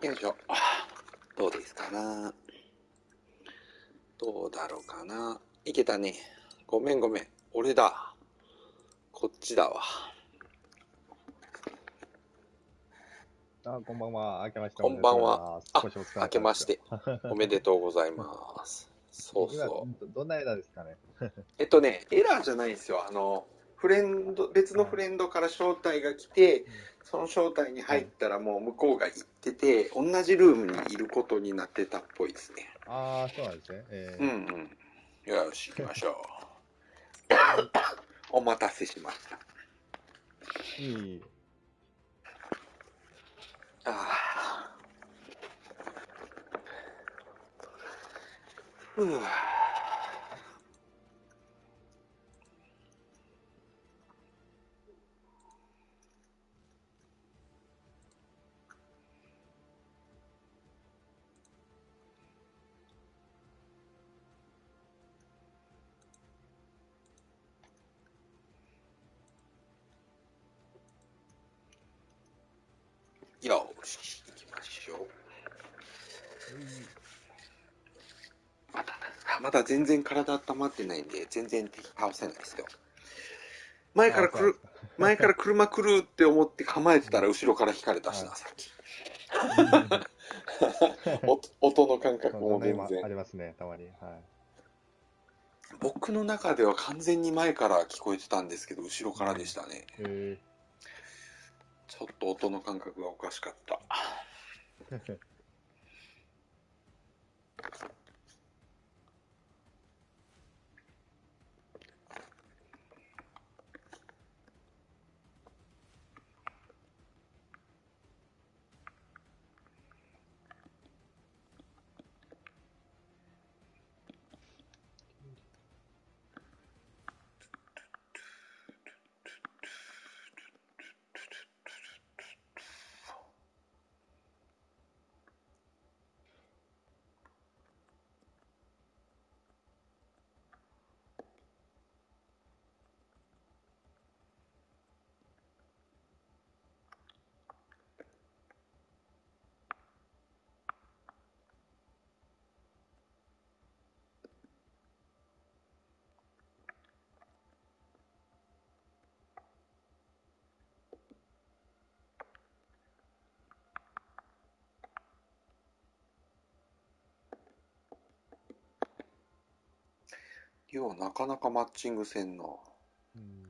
よいしょ。どうですかなどうだろうかないけたね。ごめんごめん。俺だ。こっちだわ。あ、こんばんは。明けましてこんばんは。あ、明けまして。おめでとうございます。そうそう。どんなエラーですかね。えっとね、エラーじゃないんですよ。あの、フレンド、別のフレンドから招待が来て、その招待に入ったらもう向こうが行ってて、同じルームにいることになってたっぽいですね。ああ、そうなんですね。えー、うんうん。よし、行きましょう。お待たせしました。いい。ああ。ふう。よまだ全然体温まってないんで、全然敵倒せないですよ。前から来る、前から車来るって思って構えてたら後ろから引かれたしな、さっき。音の感覚も全然。ありますね、たまに。はい。僕の中では完全に前から聞こえてたんですけど、後ろからでしたね。ちょっと音の感覚がおかしかった。リオなかなかマッチングせんな。うん、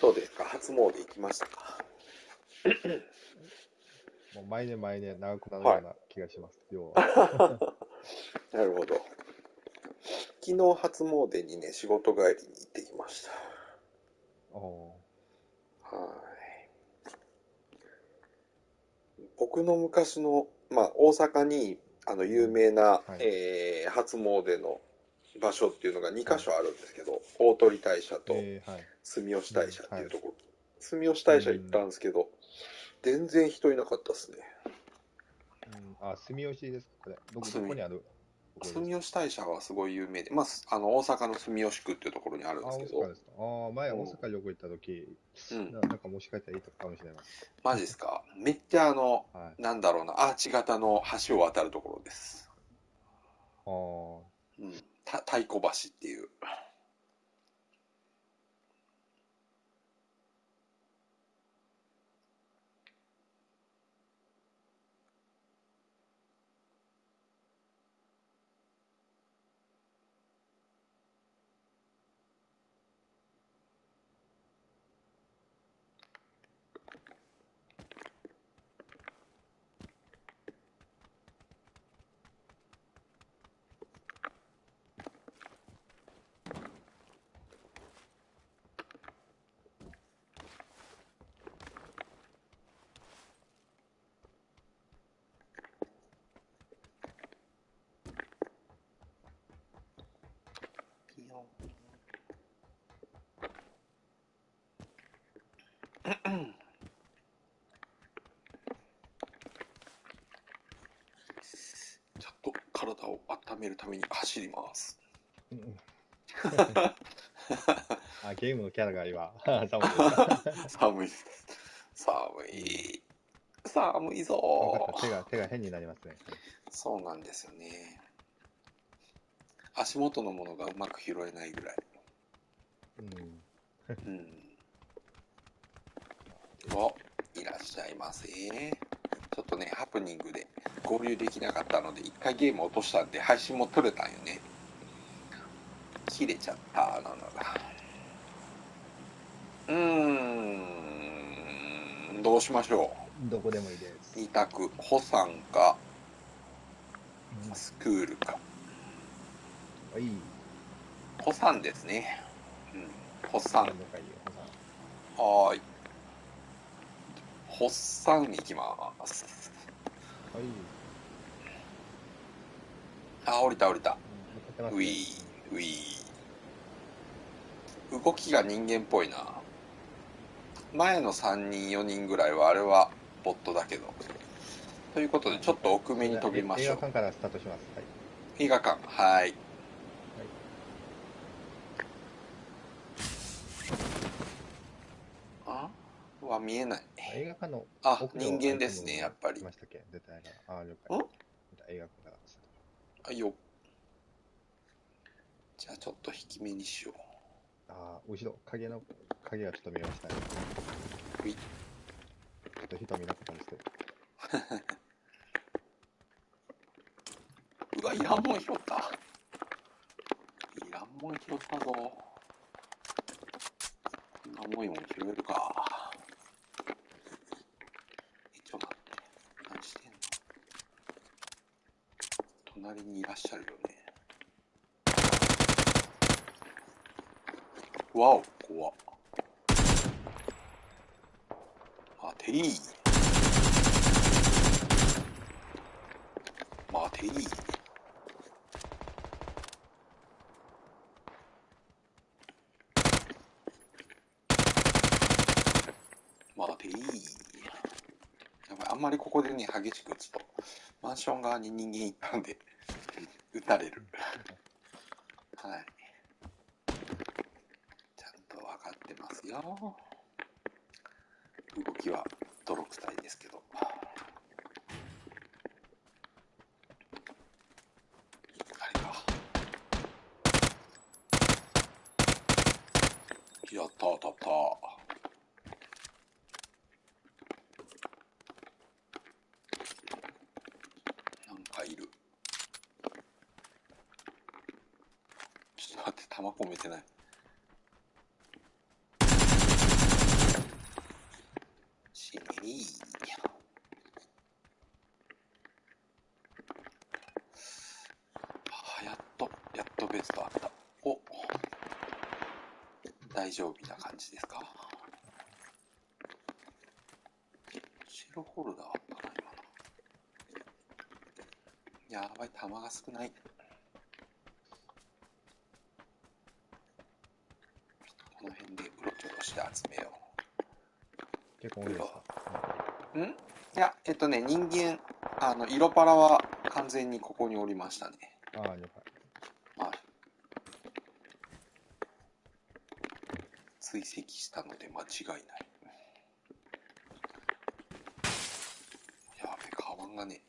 どうですか？初詣行きましたか？もう毎年毎年長くなるような気がします、はい、なるほど。昨日初詣にね、仕事帰りに行ってきました。はい。僕の昔の、まあ、大阪に、あの、有名な、はい、えー、初詣の場所っていうのが2箇所あるんですけど、大鳥大社と住吉大社っていうところ、住吉大社行ったんですけど、全然人いなかったですね。うん、あ、住吉ですかこれ。どこどこにある？住吉大社はすごい有名で、まあ、あの大阪の住吉区っていうところにあるんですけど。あ、ですか。あ前、大阪旅行行った時、うん、なんかもしかしたらいいとこかもしれない。マジですか？めっちゃあの、はい、なんだろうな、アーチ型の橋を渡るところです。ああ。うん。太鼓橋っていう。ちょっと体を温めるために走ります。あ、ゲームのキャラが今。寒いです。寒い。寒いぞ手が、手が変になりますね。そうなんですよね。足元のものがうまく拾えないぐらい。うん。うん。お、いらっしゃいませ。ちょっとね、ハプニングで合流できなかったので、一回ゲーム落としたんで、配信も取れたんよね。切れちゃった、なのが。うーん、どうしましょう。どこでもいいです。二択、保産か、スクールか。はい。保産ですね。うん、保産。はい。発産いきます。はい。あ、降りた降りた。ウィー、ウィー。動きが人間っぽいな。前の3人、4人ぐらいは、あれはボットだけど。ということで、ちょっと奥目に飛びましょう。映画館からスタートします。はい、映画館、はい。は見えない。映画館のあ、人間ですね、やっぱり。ましたっけ？出た映画。あ、了解。映画館だ。あ、よ。じゃあちょっと引き目にしよう。あ、後ろ、影の、影がちょっと見えましたね。うい。ちょっと人見なかったんですけど。うわ、いらんもん拾った。いらんもん拾ったぞ。こんなもん拾えるか。隣にいらっしゃるよね。わお怖っ。待てい待てい待ていやばいあんまりここでね激しく打つとマンション側に人間いたんで。打たれる。はい。ちゃんと分かってますよ。動きは泥臭いですけど。あれか。やった当たった。弾込めてない。しめいあやっとやっとベストあった。お。大丈夫な感じですか？白ホルダーあったな今の。やばい弾が少ない。して集めよう。結構多いですか？ん？いや、えっとね、人間、あの、色パラは完全にここにおりましたね。ああ、了解。はい。追跡したので間違いない。やべ、カバンがね。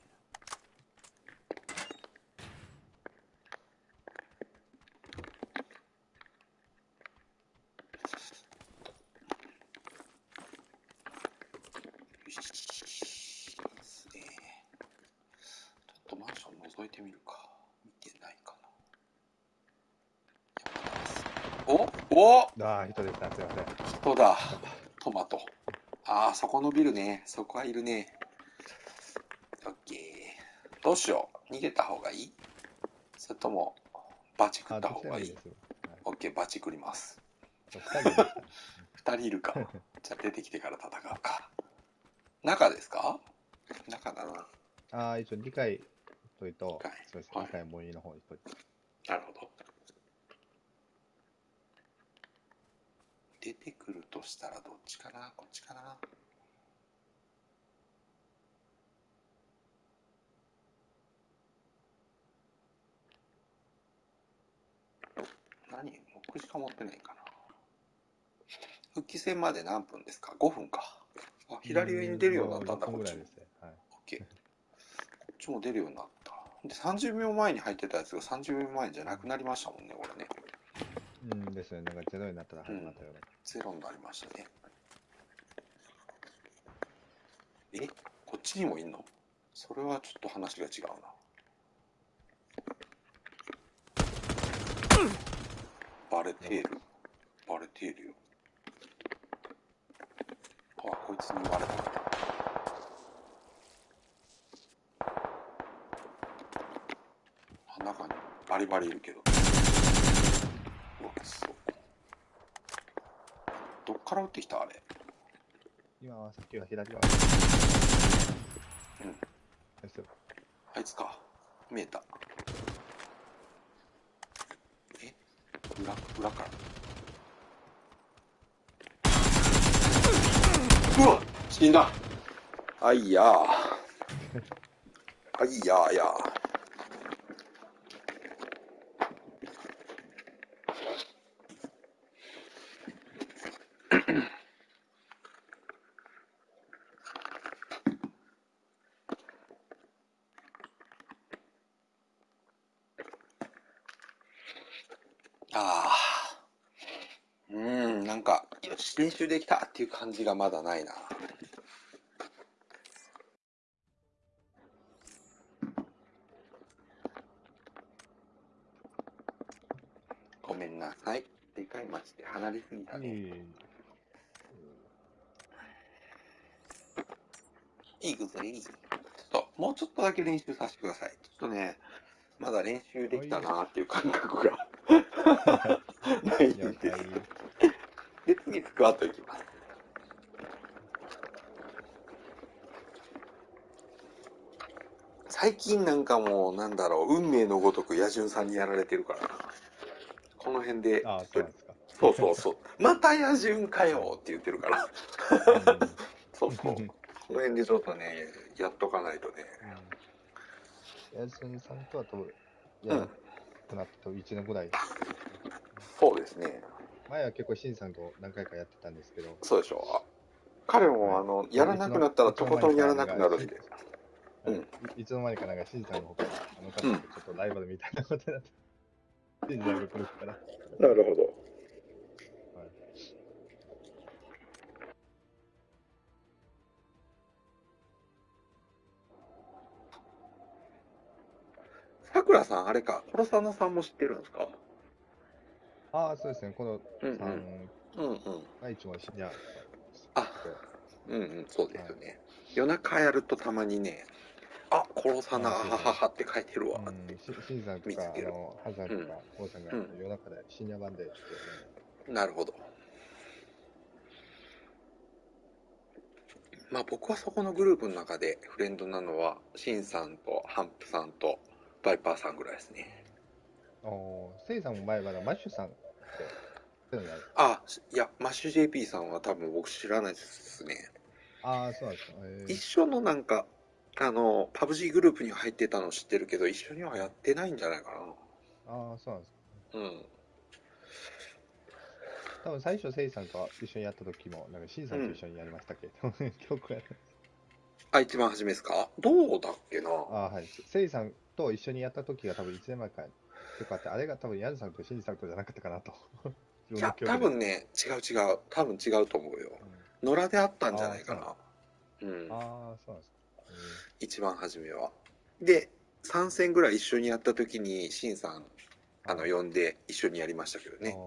おああ、人でした。すいません。人だ。トマト。ああ、そこのビルね。そこはいるね。オッケー。どうしよう。逃げた方がいい？それとも、バチ食った方がいい？オッケー、バチ食ります。二人いるか。じゃあ出てきてから戦うか。中ですか？中だな。ああ、一応理解といと、そうですね。理解もいいの方にといて。なるほど。出てくるとしたらどっちかなこっちかな何6しか持ってないかな復帰戦まで何分ですか？5分かあ左上に出るようになったんだこっちちも出るようになった。で、30秒前に入ってたやつが30秒前じゃなくなりましたもんね、これね。うんですね。なんかゼロになったら始まったよね、うん。ゼロになりましたね。え？こっちにもいんの？それはちょっと話が違うな。バレている。バレているよ。あ、こいつにバレた。中にバリバリいるけど。うわ、そう。どっから撃ってきたあれ？今はさっきは左側。うん。あいつか。見えた。え？裏、裏から？うわ死んだあいやー。あいやーやー。ああ。うん、なんか、よし、練習できたっていう感じがまだないな。ごめんなさい。でかい町で離れすぎたね。いいくぞ、いい。ちょっと、もうちょっとだけ練習させてください。ちょっとね、まだ練習できたなっていう感覚がな いんで。で、次、スクワットいきます。最近なんかもう、なんだろう、運命のごとく野獣さんにやられてるからな。この辺で、あそうそうそうそう。また野獣かよって言ってるから。そうそう。この辺でちょっとね、やっとかないとね。やすみさんとは多分、やらくなって1年ぐらい。そうですね。前は結構、しんさんと何回かやってたんですけど。そうでしょう。彼も、あの、やらなくなったらとことんやらなくなるんで。うん。いつの間にかなんか、しんさんのほかに、あの方とちょっとライバルみたいなことになって、しんさんが来るから。なるほど。さくらさん、あれか、コロサナさんも知ってるんですか？ああ、そうですね、このさん、うんうん、愛知も知り合あ、うんうん、そうですよね。はい、夜中やるとたまにね、あ、殺さな、はははって書いてるわ。って。しんさんとか、あの、ハさんとか、王さんが夜中で深夜版で、なるほど。まあ僕はそこのグループの中でフレンドなのは、シンさんとハンプさんと、バイパーさんぐらいですね。おせいさんも前はマッシュさんって、あ、いや、マッシュ JP さんは多分僕知らないですね。ああ、そうなんですか。一緒のなんか、あの、パブ G グループに入ってたの知ってるけど、一緒にはやってないんじゃないかな。ああ、そうなんですか。うん。多分最初、せいさんと一緒にやった時も、なんか、しんさんと一緒にやりましたけ？ど、うん、曲 やあ、一番初めですか？どうだっけな？あはい。せいさんと一緒にやった時が多分1年前かとかって、あれが多分ヤンさんとシンジさんとじゃなかったかなと。いや、多分ね、違う違う。多分違うと思うよ。うん、野良であったんじゃないかな。うん。ああ、そうなんですか。一番初めは。で、3戦ぐらい一緒にやった時に、シンさん、あの、呼んで一緒にやりましたけどね。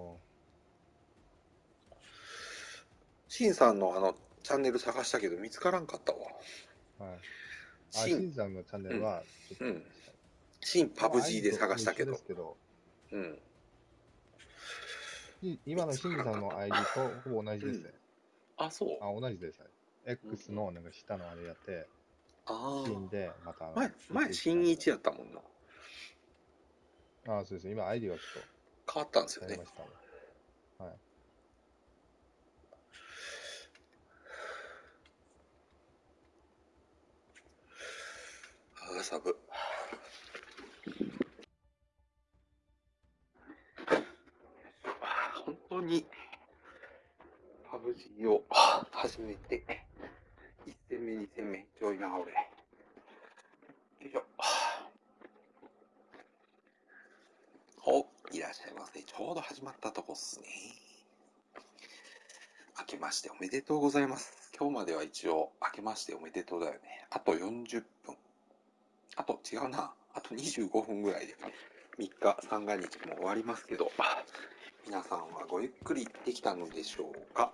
シンさんのあの、チャンネル探したけど見つからんかったわ。はい。シンさんのチャンネルは、うん、新パブ G で探したけど。けどうん。今のシンさんの ID とほぼ同じですね。うん、あ、そうあ、同じです。X のなんか下のあれやって、ああ。新で、また。前、前、新一やったもんな。ああ、そうです。今 ID はちょっと。変わったんですよね。ねはい。ああ、サブ。当に、パブジーを始めて、1戦目、2戦目、ちょいな、俺。よいしょ。お、いらっしゃいませ。ちょうど始まったとこっすね。明けましておめでとうございます。今日までは一応、明けましておめでとうだよね。あと40分。あと、違うな。あと25分ぐらいで、3日、三が日も終わりますけど、皆さんはごゆっくりできたのでしょうか？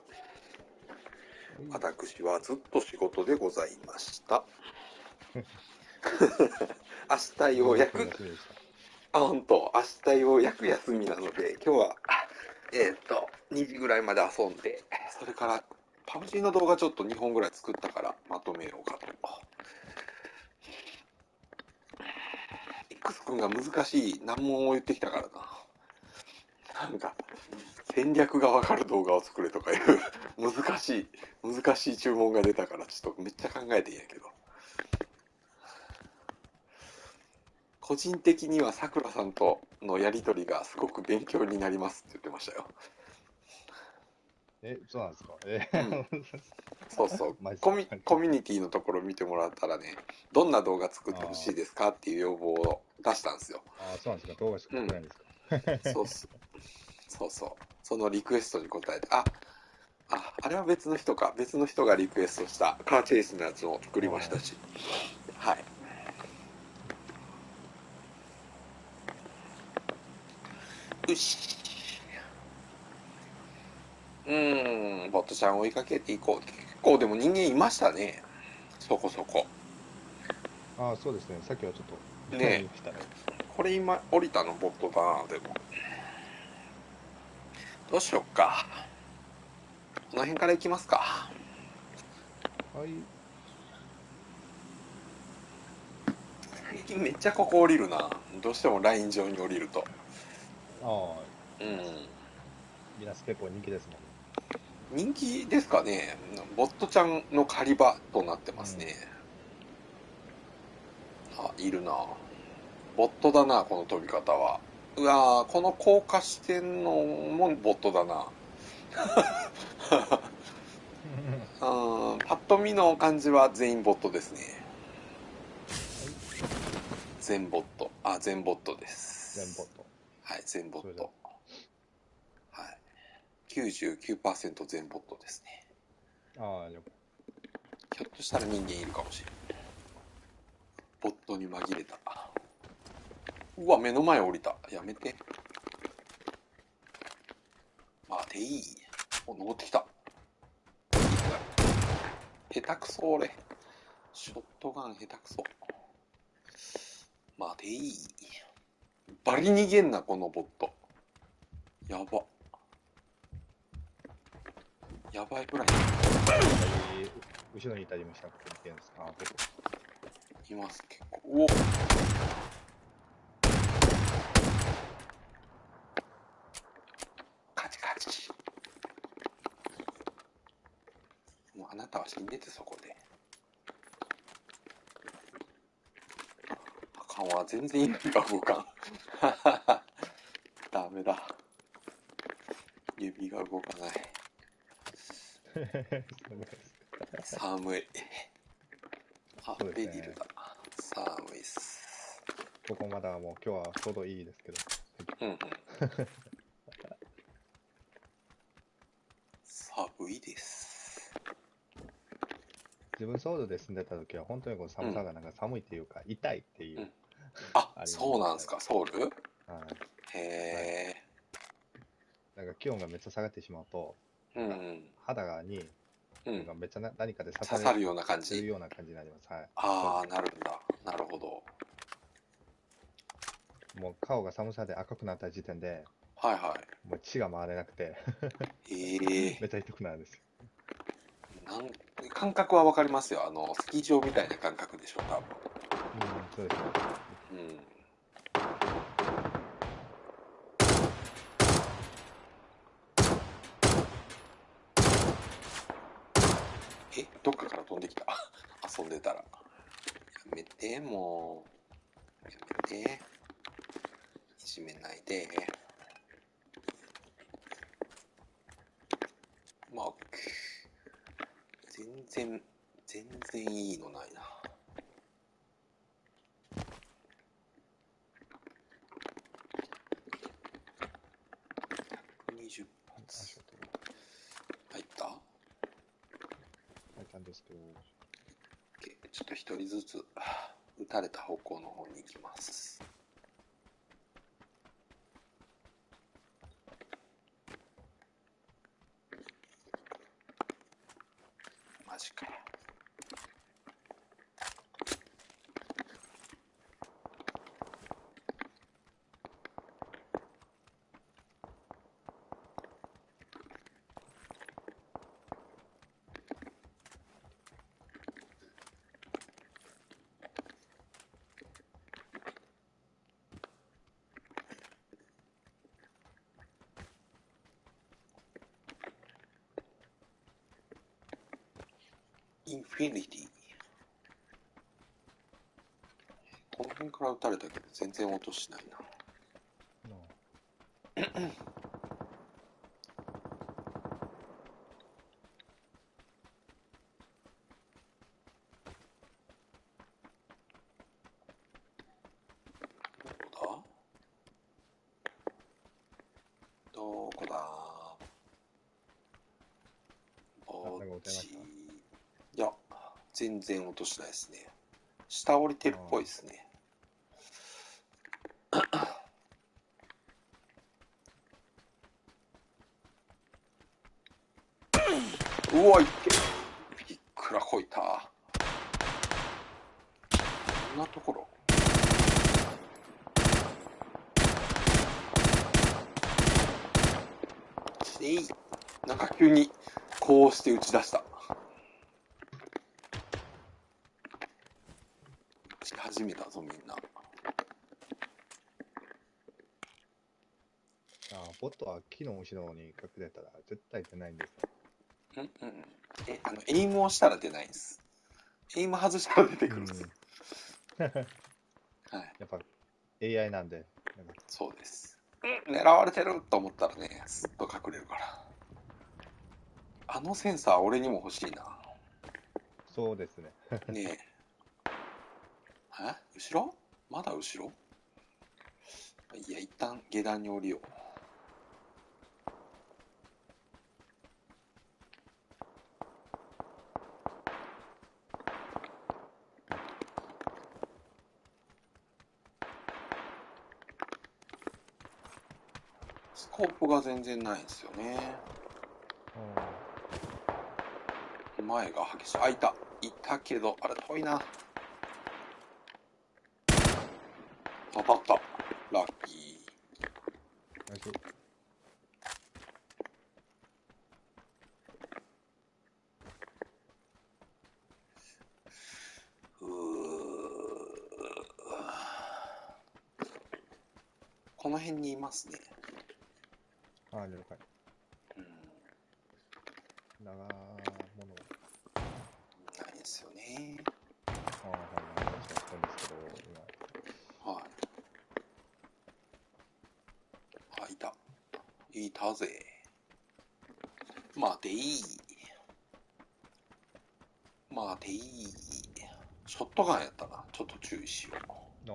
私はずっと仕事でございました。明日ようやく、あ、本当明日ようやく休みなので、今日は、えっ、と、2時ぐらいまで遊んで、それから、パブ G の動画ちょっと2本ぐらい作ったからまとめようかと。X 君が難しい難問を言ってきたからな。なんか、戦略がわかる動画を作れとかいう 難しい、難しい注文が出たから、ちょっとめっちゃ考えてんやけど。個人的にはさくらさんとのやりとりがすごく勉強になりますって言ってましたよ。え、そうなんですか？え、うん、そうそう コミ。コミュニティのところ見てもらったらね、どんな動画作ってほしいですかっていう要望を出したんですよ。ああ、そうなんですか？動画しかないんですか、うん、そうそう。そうそう。そのリクエストに答えて、あ、あ、あれは別の人か。別の人がリクエストしたカーチェイスのやつを作りましたし。はい。よし。うん、ボットちゃん追いかけていこう。結構でも人間いましたね。そこそこ。ああ、そうですね。さっきはちょっと。ねこれ今降りたのボットだな、でも。どうしよっか。この辺から行きますか。はい。最近めっちゃここ降りるな。どうしてもライン上に降りると。ああ。うん。ミナス結構人気ですもん。人気ですかね。ボットちゃんの狩り場となってますね。うん、あ、いるな。ボットだな、この飛び方は。うわこの高架してんのもボットだな。うん、パッと見の感じは全員ボットですね。全ボット。あ、全ボットです。全ボット。はい、全ボット。はい。99%全ボットですね。ああ、ひょっとしたら人間いるかもしれない。ボットに紛れた。うわ、目の前降りた。やめて。待ていい。お、登ってきた。下手くそ、俺。ショットガン下手くそ。待ていい。バリ逃げんな、このボット。やば。やばいぐらい。後ろにいたりもしたっけあ、います、結構。おあなたは死んでてそこで。あかんわ、全然意味が動かん。ダメだ。指が動かない。寒い。あ、ね、ベリルだ。寒いっす。ここまだもう今日はちょうどいいですけど。うんうん。寒いです。自分ソウルで住んでた時は本当にこの寒さがなんか寒いっていうか、痛いっていう、うん、あそうなんですか？ソウル？はい。へえ、なんか気温がめっちゃ下がってしまうと、うん、肌がに、うん、めっちゃ何かで刺さるような感じ？るような感じになります。はい、ああなるんだ。なるほど。もう顔が寒さで赤くなった時点ではいはい。もう血が回れなくて。へえ めっちゃ痛くなるんですよ。なん感覚はわかりますよ。あの、スキー場みたいな感覚でしょ、多分。うん、そうですね。うん。え、どっかから飛んできた？遊んでたら。やめて、もう。やめて。いじめないで。然、全然いいのないな。120発。入った？入ったんですけど。ちょっと一人ずつ、打たれた方向の方に行きます。たれたけど全然音しないな。全然落としないですね。下降りてるっぽいですね。うわ、いけ。いくらこいた。こんなところ。えい。なんか急に、こうして打ち出した。始めたぞみんなあボットは木の後ろに隠れたら絶対出ないんですうんうんえあのエイムをしたら出ないんです。エイム外したら出てくるんです、うん、はい。やっぱ AI なんで。そうです。狙われてると思ったらねすっと隠れるから。あのセンサー俺にも欲しいな。そうですね。ねえ。え？後ろ？まだ後ろ？いや、一旦下段に降りよう。スコープが全然ないんですよね。前が激しい。あ、いた。いたけど、あれ遠いな。当たった。ラッキー。ナイス。この辺にいますね。ああ、了解。うん。長物。ないですよね。ああ、はい、はい。確かにそうですけど、今。はい。いたぜ。待てい。待てい。ショットガンやったな。ちょっと注意しよう。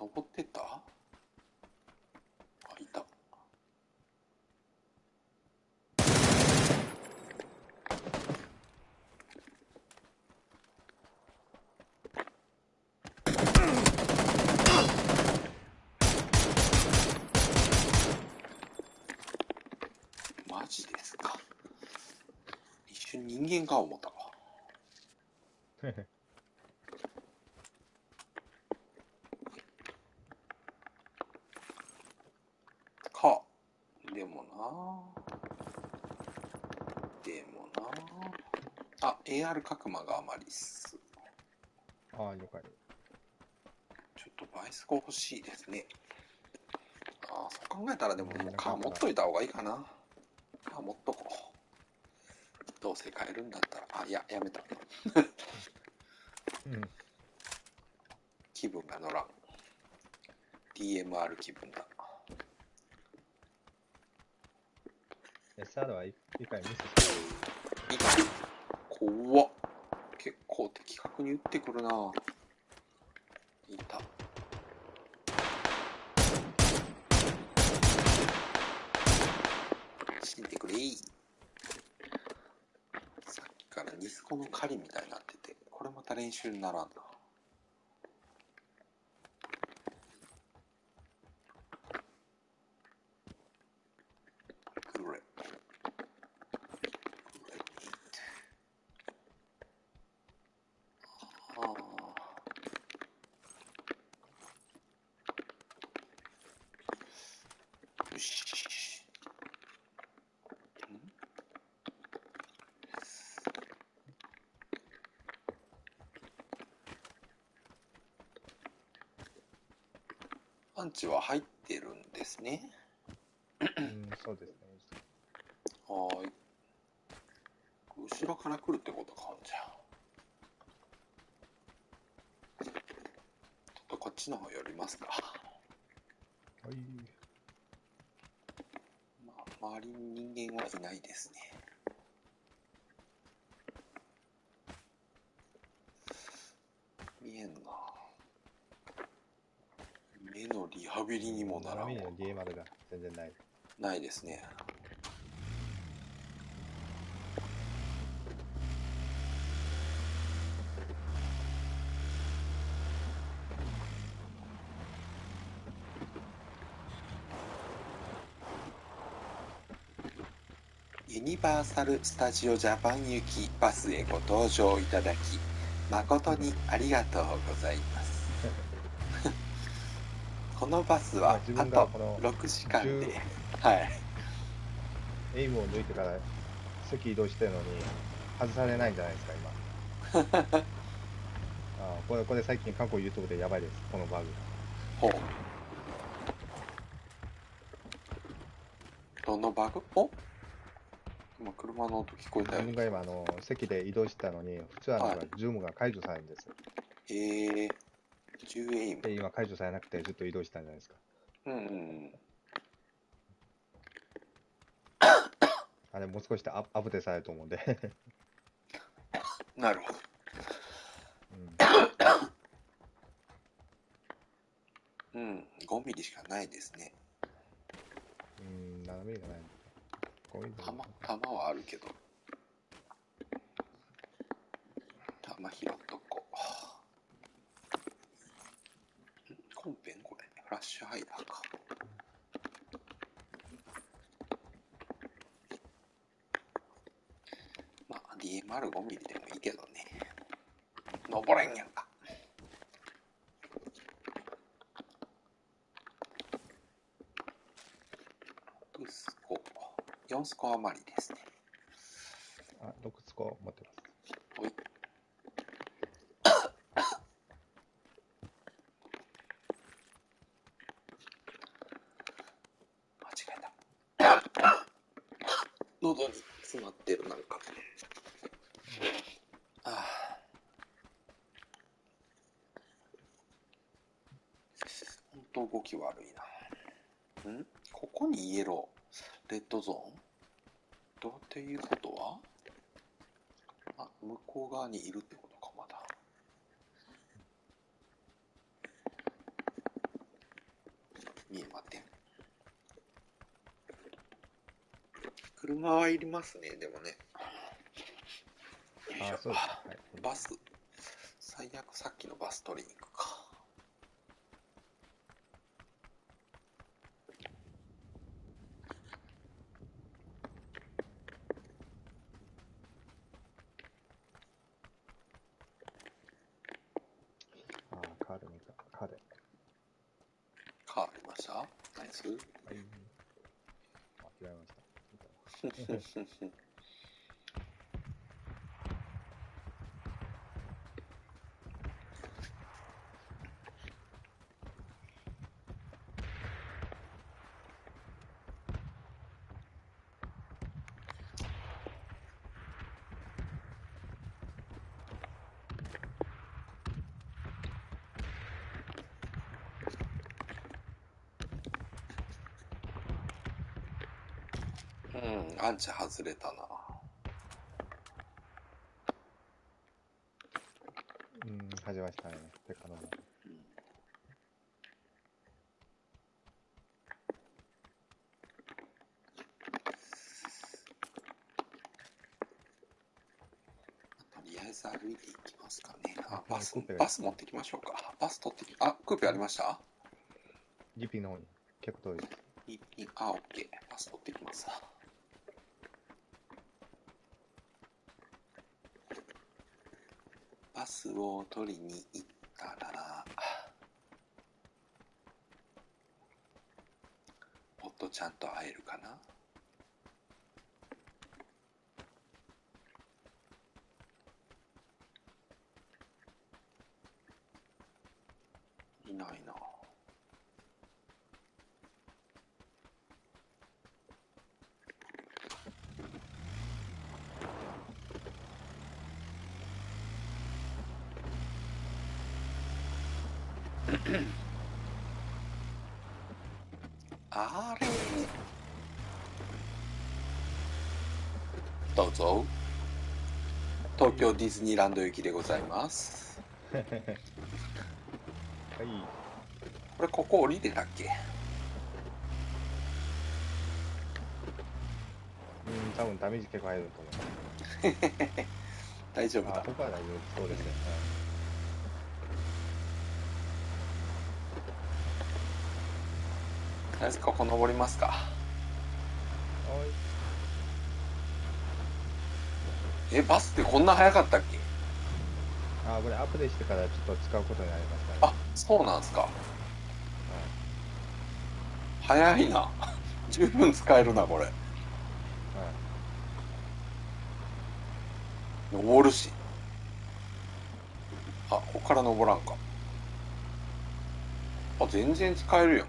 登ってった人間か思ったわ。か。でもなでもなあ、AR 角間があまりっす。ああ、了解。ちょっとバイスコ欲しいですね。ああ、そう考えたらでももうカー持っといた方がいいかな。カー持っとこう。どうせ変えるんだったら、あ、いや、やめた。うん、気分が乗らん。DMR 気分だ。SR は一回ミスしてる。怖っ。結構的確に打ってくるな。いた。死んでくれさっきからニスコの狩りみたいになってて、これまた練習にならんな。パンチは入ってるんですね。うん、そうですね。はい。後ろから来るってことか、じゃあ。ちょっとこっちの方寄りますか。はい。まあ、周りに人間はいないですね。見えんな。目のリもならんわ。の DMR が全然ない。ないですね。ユニバーサル・スタジオ・ジャパン行きバスへご搭乗いただき誠にありがとうございます。このバスはあと6時間で、はい。エイムを抜いてから席移動してるのに外されないんじゃないですか、今。あこれ、これ最近過去 YouTube でやばいです、このバグ。ほう。どのバグ？お？今、車の音聞こえたよ。自分が今、あの、席で移動してたのに、普通はなんか、ズームが解除されるんですよ。へ、えー。10エイム。で、今解除されなくてずっと移動したんじゃないですか。うんうんうん。あれ、もう少しでアアップデートされると思うんでなるほど。うん、うん、5ミリしかないですね。うん、7ミリがない。5ミリ弾弾はあるけど。弾拾っとこう。本編これ、フラッシュハイダーか。まあ DMR5 ミリでもいいけどね。登れんやんか。6スコ、4スコ余りですね。あ、6スコ持ってます。ほい。間違えた。喉に詰まってるなんか。と動き悪いな。んここにイエロー、レッドゾーン？どうっていうことは？あ、向こう側にいるってことか、まだ。見えません。車はいりますね、でもね。あ、そうです、はい、バス。最悪さっきのバス取りに行くか。うンチ外れたな。うん、始ましたね。てかな。歩いていきますかね。あ、バス、バス持ってきましょうか。バス取ってき、あ、クーペありました？ジピの結構遠いです。を取りに行ったら、もっとちゃんと会えるかないないな。あれどうぞ東京ディズニーランド行きでございます。はい。これここ降りてたっけ？うん多分ダメージ結構入ると思う。大丈夫だ。ここは大丈夫。そうですね、りあえずここ登りますかはいえバスってこんな早かったっけ？あこれアップデートしてからちょっと使うことになりましたねあそうなんすか、早いな。十分使えるなこれ。はい。登るし。あここから登らんか。あ全然使えるやん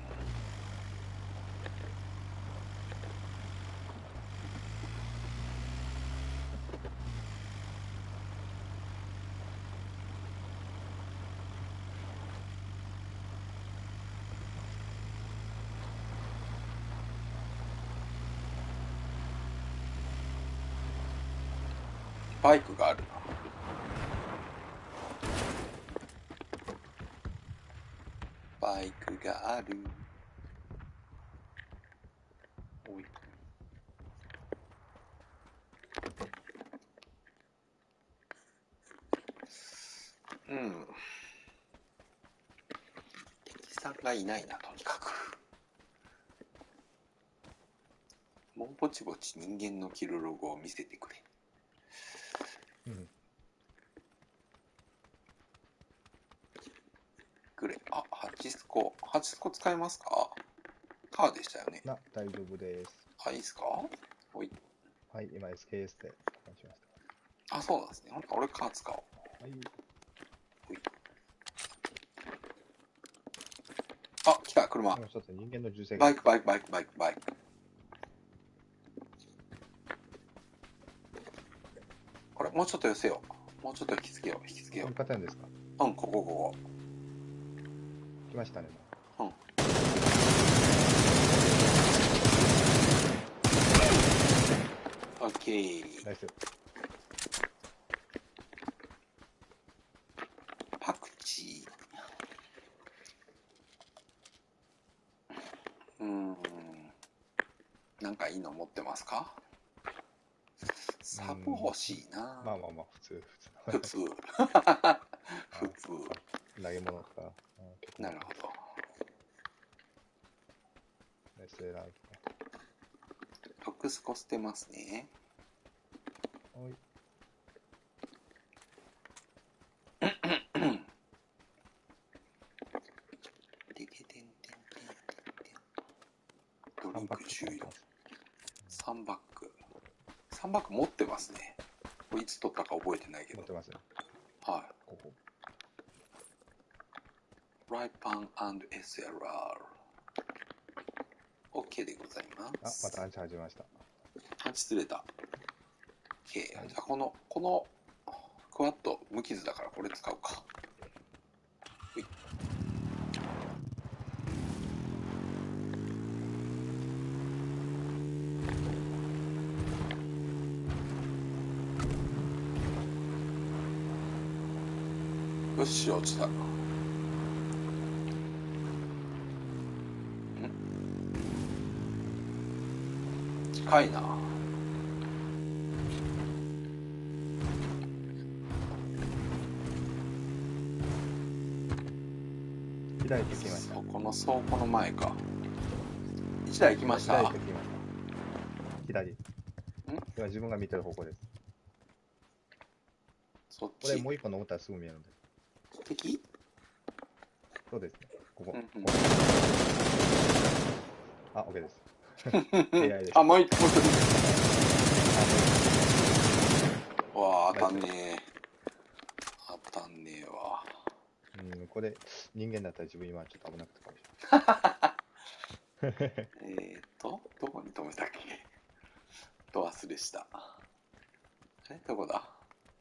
バイクがあるな。バイクがある。おい。うん。敵さんがいないなとにかく。もうぼちぼち人間のキルログを見せてくれうんグレあハチスコハチスコ使えますか？カーでしたよね。な大丈夫です。あいいですか？おい。はい今 SKS で交換しましあそうなんですね。ほんと俺カー使おう。たはい。あ来た車。もう一つ人間の銃声バイクバイクバイクバイクバイク。これもうちょっと寄せよう。もうちょっと引きつけよう。引きつけよう。うんここここ来ましたね。オッケーナイス。パクチー。うーん。なんかいいの持ってますか？サブ欲しいな。まあまあまあ普通普通。普普 通投げ物とかあ結構なるほどナイスエラーとかトックスコ捨てますね。おい。てけてんてんてんてんドリン3パック。ク終了ます3バック。3バック持ってますね。これいつ取ったか覚えてないけど。持ってますよ。はここ。いフライパン &SLR OK でございあます。またアンチ始めましたあ失礼だ。OK じゃあこのこのクワッド無傷だからこれ使うか。ほい。よし落ちた。ん？近いな台行きました。そこの倉庫の前か。1台行きました。左行きました。左。ん？今自分が見てる方向です。そっち？これもう一個登ったらすぐ見えるんで。敵？そうですね。ここ。うんうん、あ、OK です。AI です。あ、もう一個。わあ、当たんねえ。当たんねえわ。うん、これ、人間だったら自分今ちょっと危なくてかもしれない。えっと、どこに止めたっけ？と忘れした。え、どこだ？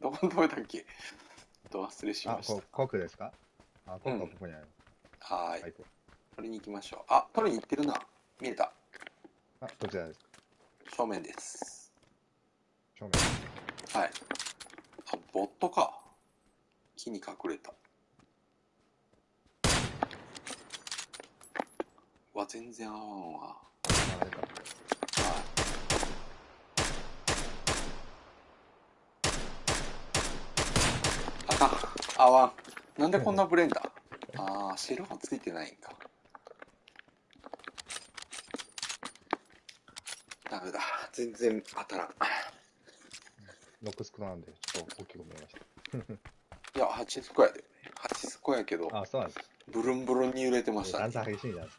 どこに止めたっけ？と忘れしました。あ、こ国ですか？あ、国はここにある。うん、はい。取りに行きましょう。あ、取りに行ってるな。見えた。あ、どちらですか？正面です。正面はい。あ、ボットか。木に隠れた。わ、全然合わんわ。あれか。はい。あかん。合わん。なんでこんなブレンダーああ、白がついてないんか。ダメだ。全然当たらん。ノックスクなんで、ちょっと大きく見えました。いや、8スコやで。8スコやけど、あ、そうなんです。ブルンブルンに揺れてましたね。段差激しいんじゃないです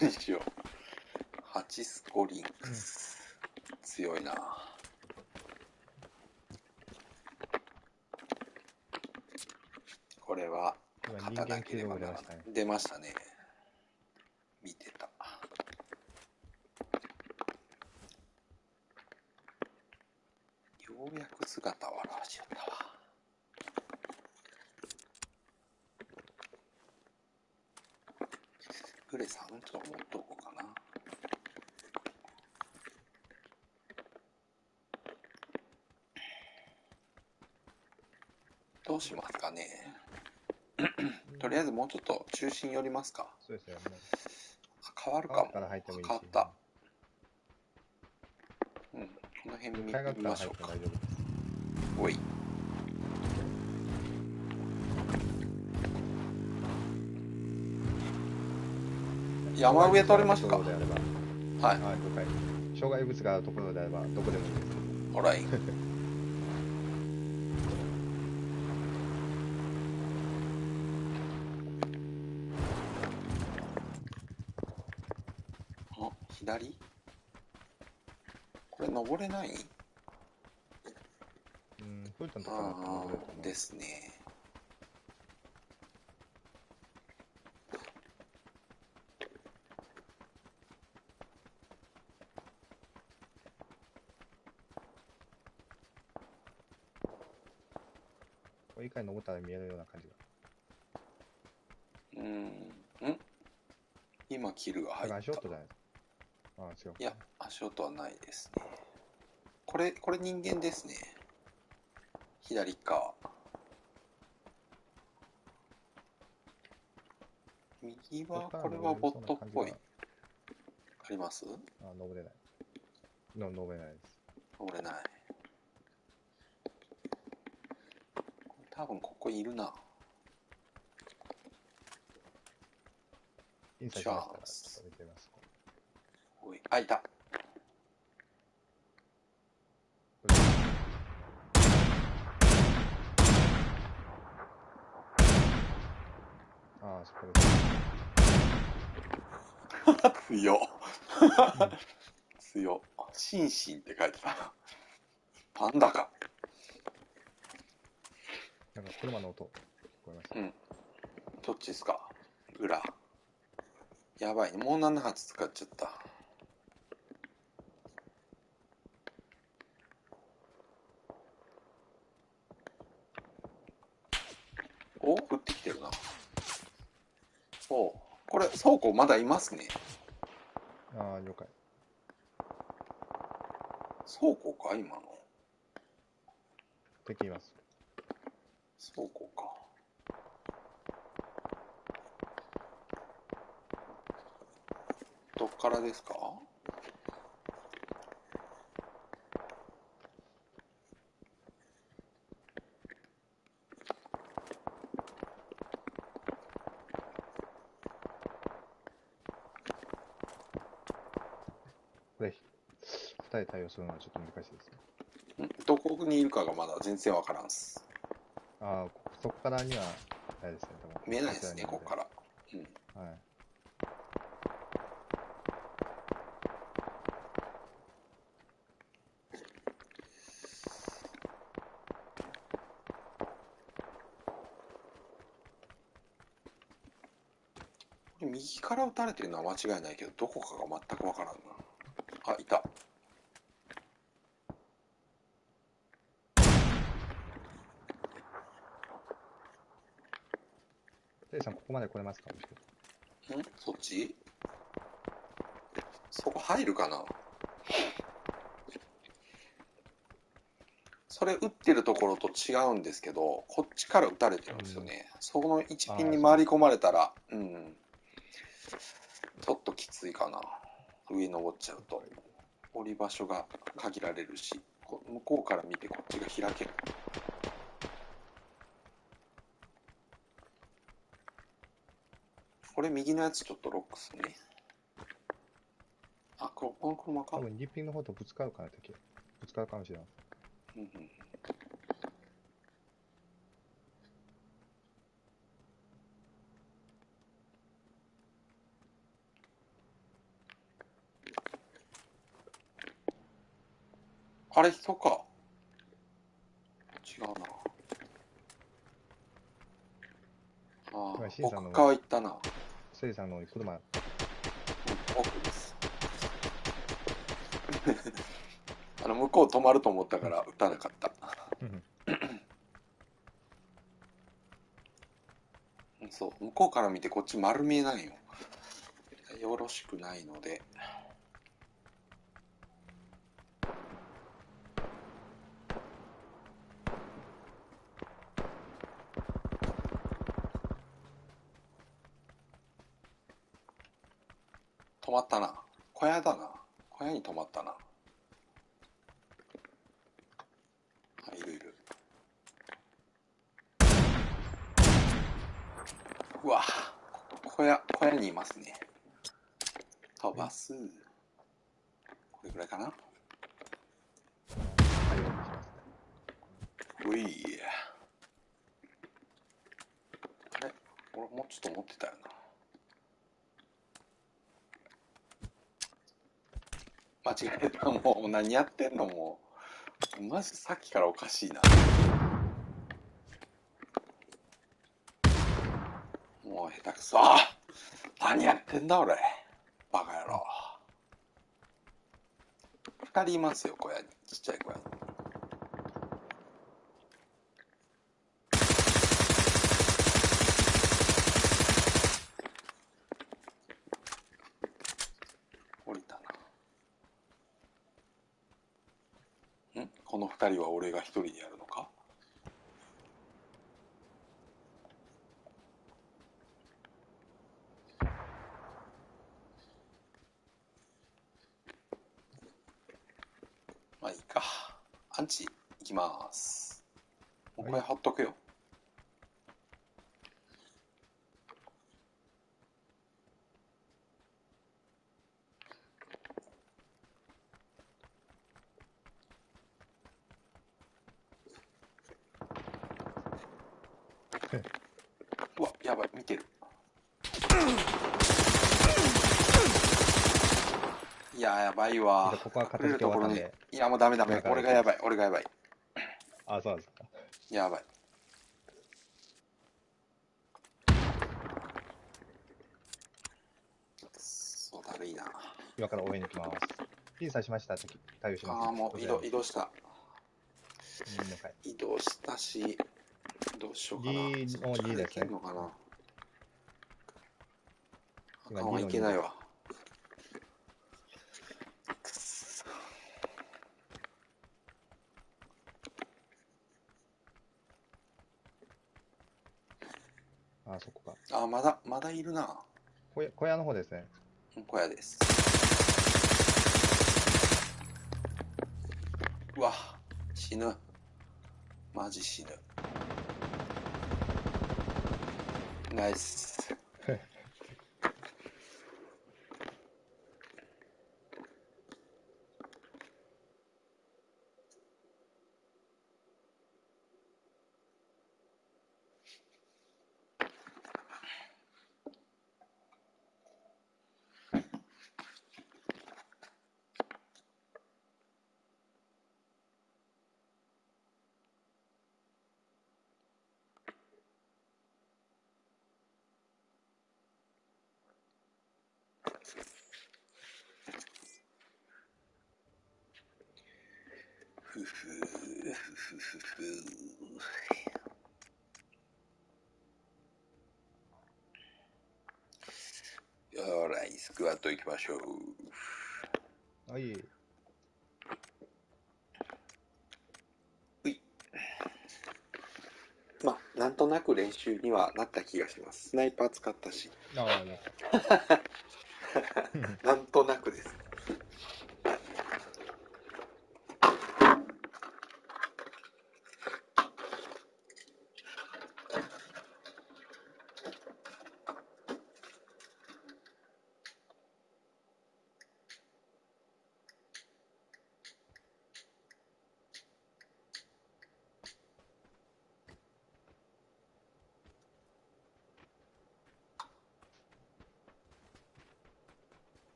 にしよう。ハチスコリンクス。強いな。これは、肩だけではな出ましたね。見てた。ようやく姿を現しよったわ。グレさん、ちょっと持っとこうかな。どうしますかね。とりあえずもうちょっと中心寄りますか。そうですよね。変わるかも。変わった。うん、この辺見見ましょうか。おい。山上取れましたか？はい。はい。障害物があるところであれば、どこでもいいです。ほらい。あ、左これ登れないうん、そういったのかなですね。回登ったら見えるような感じが。うん、ん？今、キルが入った。足音じゃないですか。あ違う。いや、足音はないですね。これ、これ人間ですね。左側。右は、これはボットっぽい。あります？あ、登れない。の登れないです。登れない。多分ここいるな。インサイドからちょっと見てみます。おい、あ、いた。ああ、そこです。強っ。強っ。シンシンって書いてた。パンダか。なんか車の音聞こえました。うん。どっちですか？裏。やばいね。もう7発使っちゃった？お降ってきてるな。倉庫まだいますね。ああ、了解。倉庫か、今の。敵います。倉庫か。どっからですかこれ、二人対応するのはちょっと難しいですね。ん？どこにいるかがまだ全然わからんす。ああ、そこからには、あれですね、多分。見えないですね、ここから。うん。はい。右から撃たれてるのは間違いないけど、どこかが全くわからんな。あ、いた。テイさん、ここまで来れますかん？そっち？そこ入るかな？それ撃ってるところと違うんですけど、こっちから撃たれてるんですよね。うん、そこの1ピンに回り込まれたら、うん。ちょっときついかな。上登っちゃうと。降り場所が限られるし、向こうから見てこっちが開ける。れ右のやつちょっとロックすね。あ、この車か？多分リッピンの方とぶつかるかな、敵。ぶつかるかもしれない。うんうんあれ人か。違うな。ああ、奥側行ったな。せいさんの車。うん、奥です。あの、向こう止まると思ったから撃たなかった。そう、向こうから見てこっち丸見えないよ。よろしくないので。止まったな。小屋だな。小屋に止まったな。あ、いるいる。うわ、小屋、小屋にいますね。飛ばす。これぐらいかな。うい。あれ俺もうちょっと持ってたよな。間違えた。もう何やってんのもう。マジさっきからおかしいな。もう下手くそ。何やってんだ俺。バカ野郎。2人いますよ、小屋に。ちっちゃい小屋に。二人は俺が一人でやるのかまあいいか。アンチ、いきます。もうこれ貼っとくよ。うわ、やばい、見てる。いや、やばいわ。ここは片付け終わったんで。いや、もうダメダメ。俺がやばい、俺がやばい。あ、そうですか。やばい。そうだるいな。今から応援に行きます。ピン刺しました。対応します。ああ、もう移動、移動した。移動したし、どうしようかな。D の D ですね。今あいけないわ。あ、そこか。あ、まだ、いるな。小屋小屋の方ですね。小屋です。うわ、死ぬ。マジ死ぬ。ナイス。ふふふふふよらい、スクワット行きましょう。はい。まあ、なんとなく練習にはなった気がします。スナイパー使ったし。ああ、ね。なんとなくです。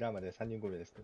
ラーまで3人5名です。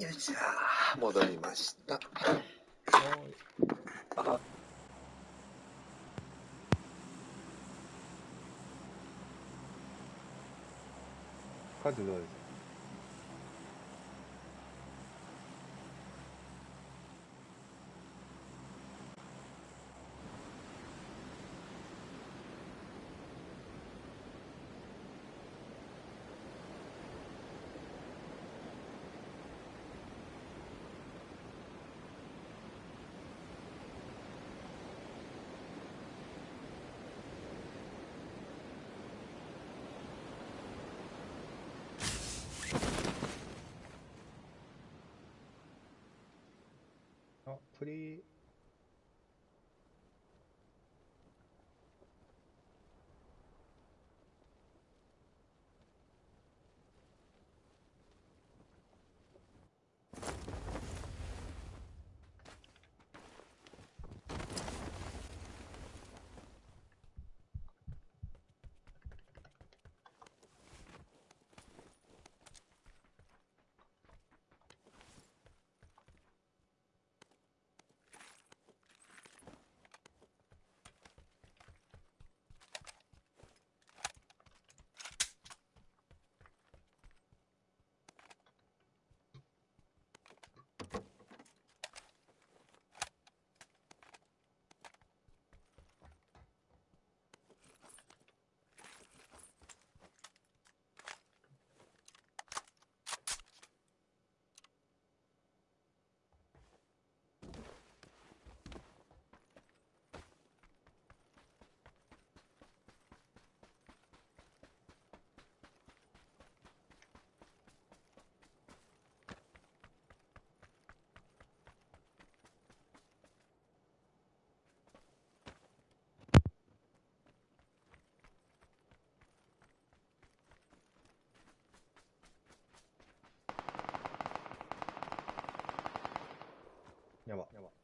よいしょ戻りました。あ数どうですあ、やば。やば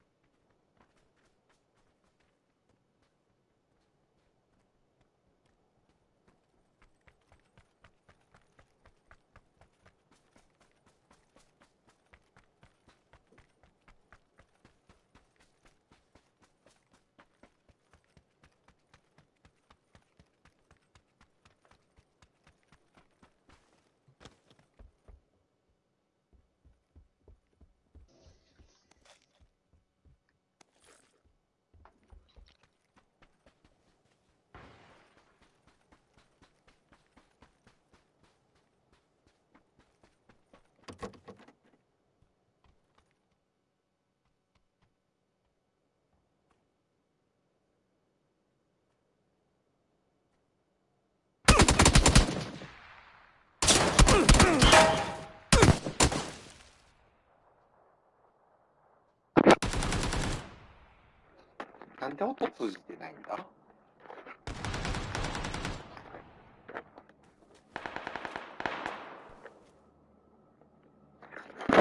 鳥、なんで音通じてないんだ？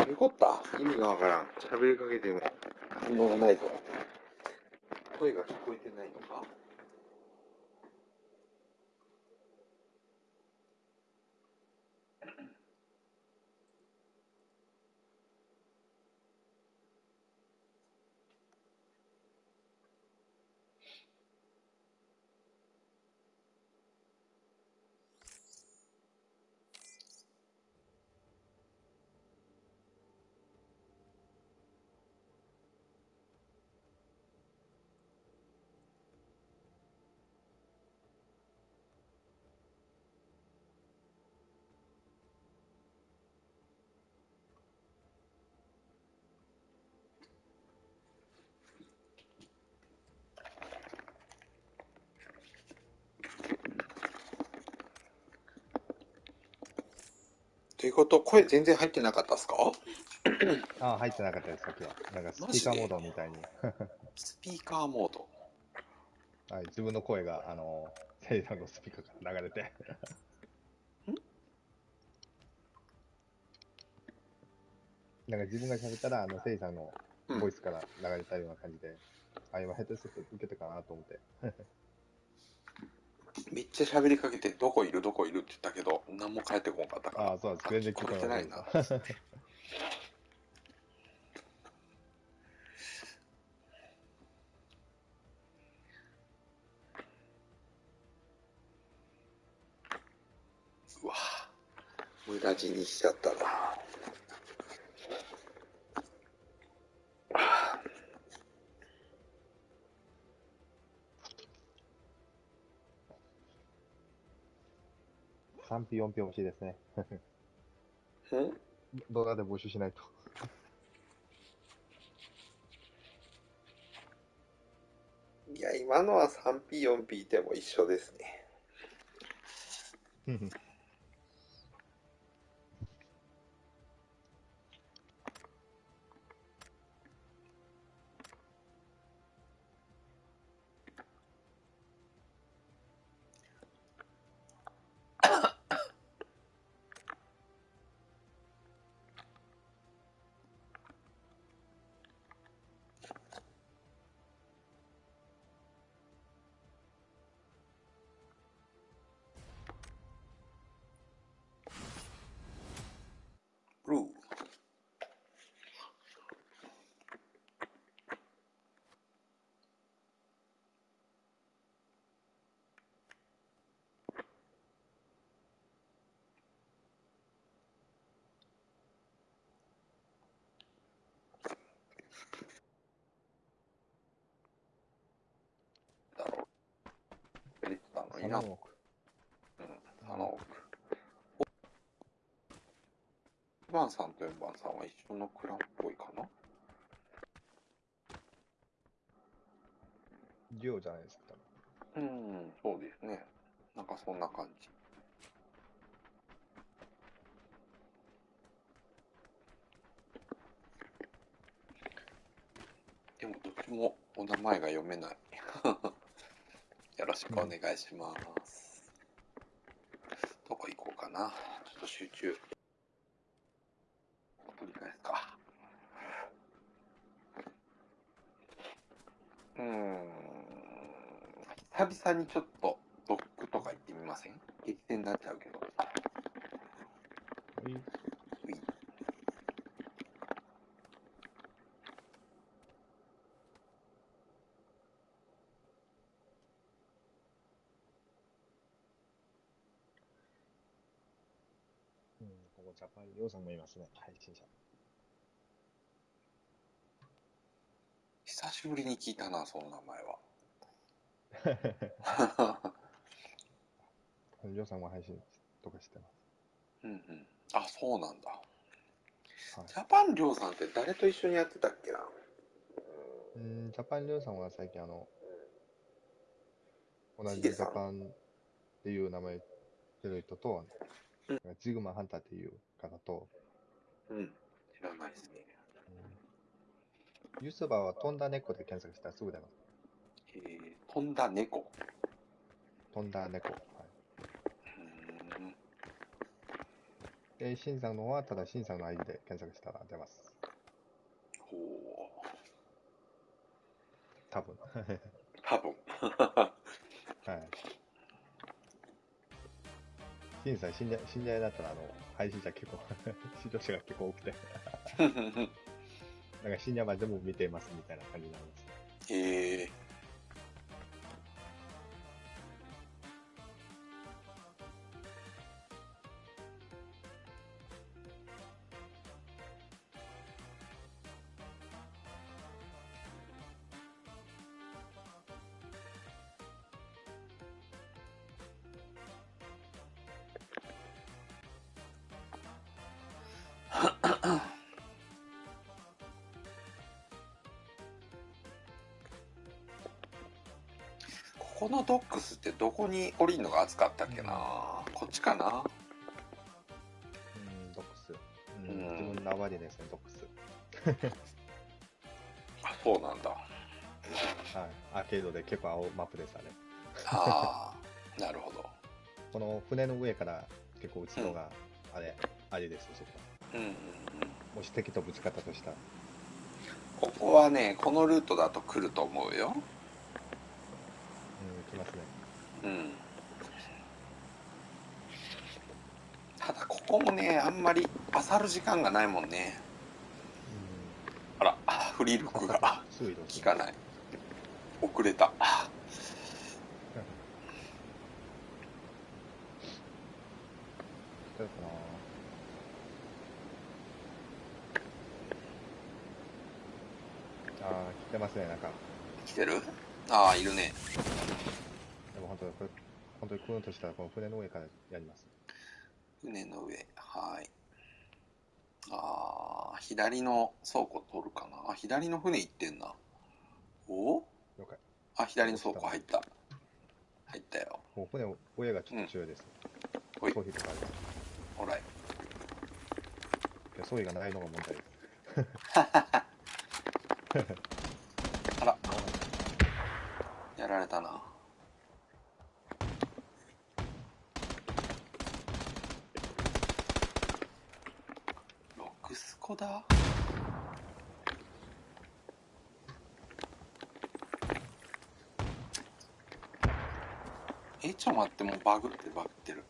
よかった意味がわからん。喋りかけても反応がないと。声が聞こえてないのかということ、声全然入ってなかったですか？ああ、入ってなかったです、さっきは。なんか スピーカーモードみたいに。スピーカーモードはい、自分の声が、あの、セイさんのスピーカーから流れて。ん？なんか自分が喋ったら、あの、セイさんのボイスから流れたような感じで、うん、あ、今ヘッドセット受けたかなと思って。めっちゃ喋りかけて、どこいる？どこいる？って言ったけど、何も返ってこんかったから。ああ、そうです。全然聞こえてないな。うわ無駄死にしちゃったな。3票、4票欲しいですね。動画で募集しないと。いや、今のは 3P、4P でも一緒ですね。7億。1番さんと4番さんは一緒のクランっぽいかな？デュオじゃないですか。うん、そうですね。なんかそんな感じ。でもどっちもお名前が読めない。よろしくお願いします。な。ちょっと集中。取り返すか。うん。久々にちょっとドックとか行ってみません？激戦になっちゃうけど。ジャパン、ヨウさんもいますね、配信者。久しぶりに聞いたな、その名前は。ヨウさんも配信とかしてます。うんうん。あ、そうなんだ。はい、ジャパンりょうさんって誰と一緒にやってたっけな？うん、ジャパンりょうさんは最近あの、同じジャパンっていう名前てる人と、うん、ジグマハンターっていう方と、うん、知らないですね。うん、ユースバーは飛んだ猫で検索したらすぐ出ます。えー、飛んだ猫。飛んだ猫。はい。で、新さんの方は、ただ新さんの ID で検索したら出ます。ほう。多分。多分。はい。新さん、信頼、信頼だったら、あの、配信者結構視聴者が結構多くて なんか深夜までも見てますみたいな感じになります。へえー。このドックスってどこに降りるのが暑かったっけな、うん、こっちかな？うんドックス、うん、うん、自分の名前でですねドックス。あそうなんだ。はい。アーケードで結構青マップでしたね。ああ なるほど。この船の上から結構打つのが、あれ、あれですそこうんうんうん。もし敵とぶつかったとしたら。ここはねこのルートだと来ると思うよきますね。うん。ただここもね、あんまり漁る時間がないもんね。うん、あら、フリルクが効かない。遅れた。ああ、来てますね、なんか。来てる？ああ、いるね。本当これ、本当に来るとしたら、この船の上からやります。船の上、はい。ああ、左の倉庫取るかな？あ、左の船行ってんな。お？了解。あ、左の倉庫入った。入ったよ。もう船、親がちょっと強いです。うん、装備とかあります。ほらい。いや、装備がないのが問題です。やられたな。ロクスコだ？えちょ待ってもうバグってバグってる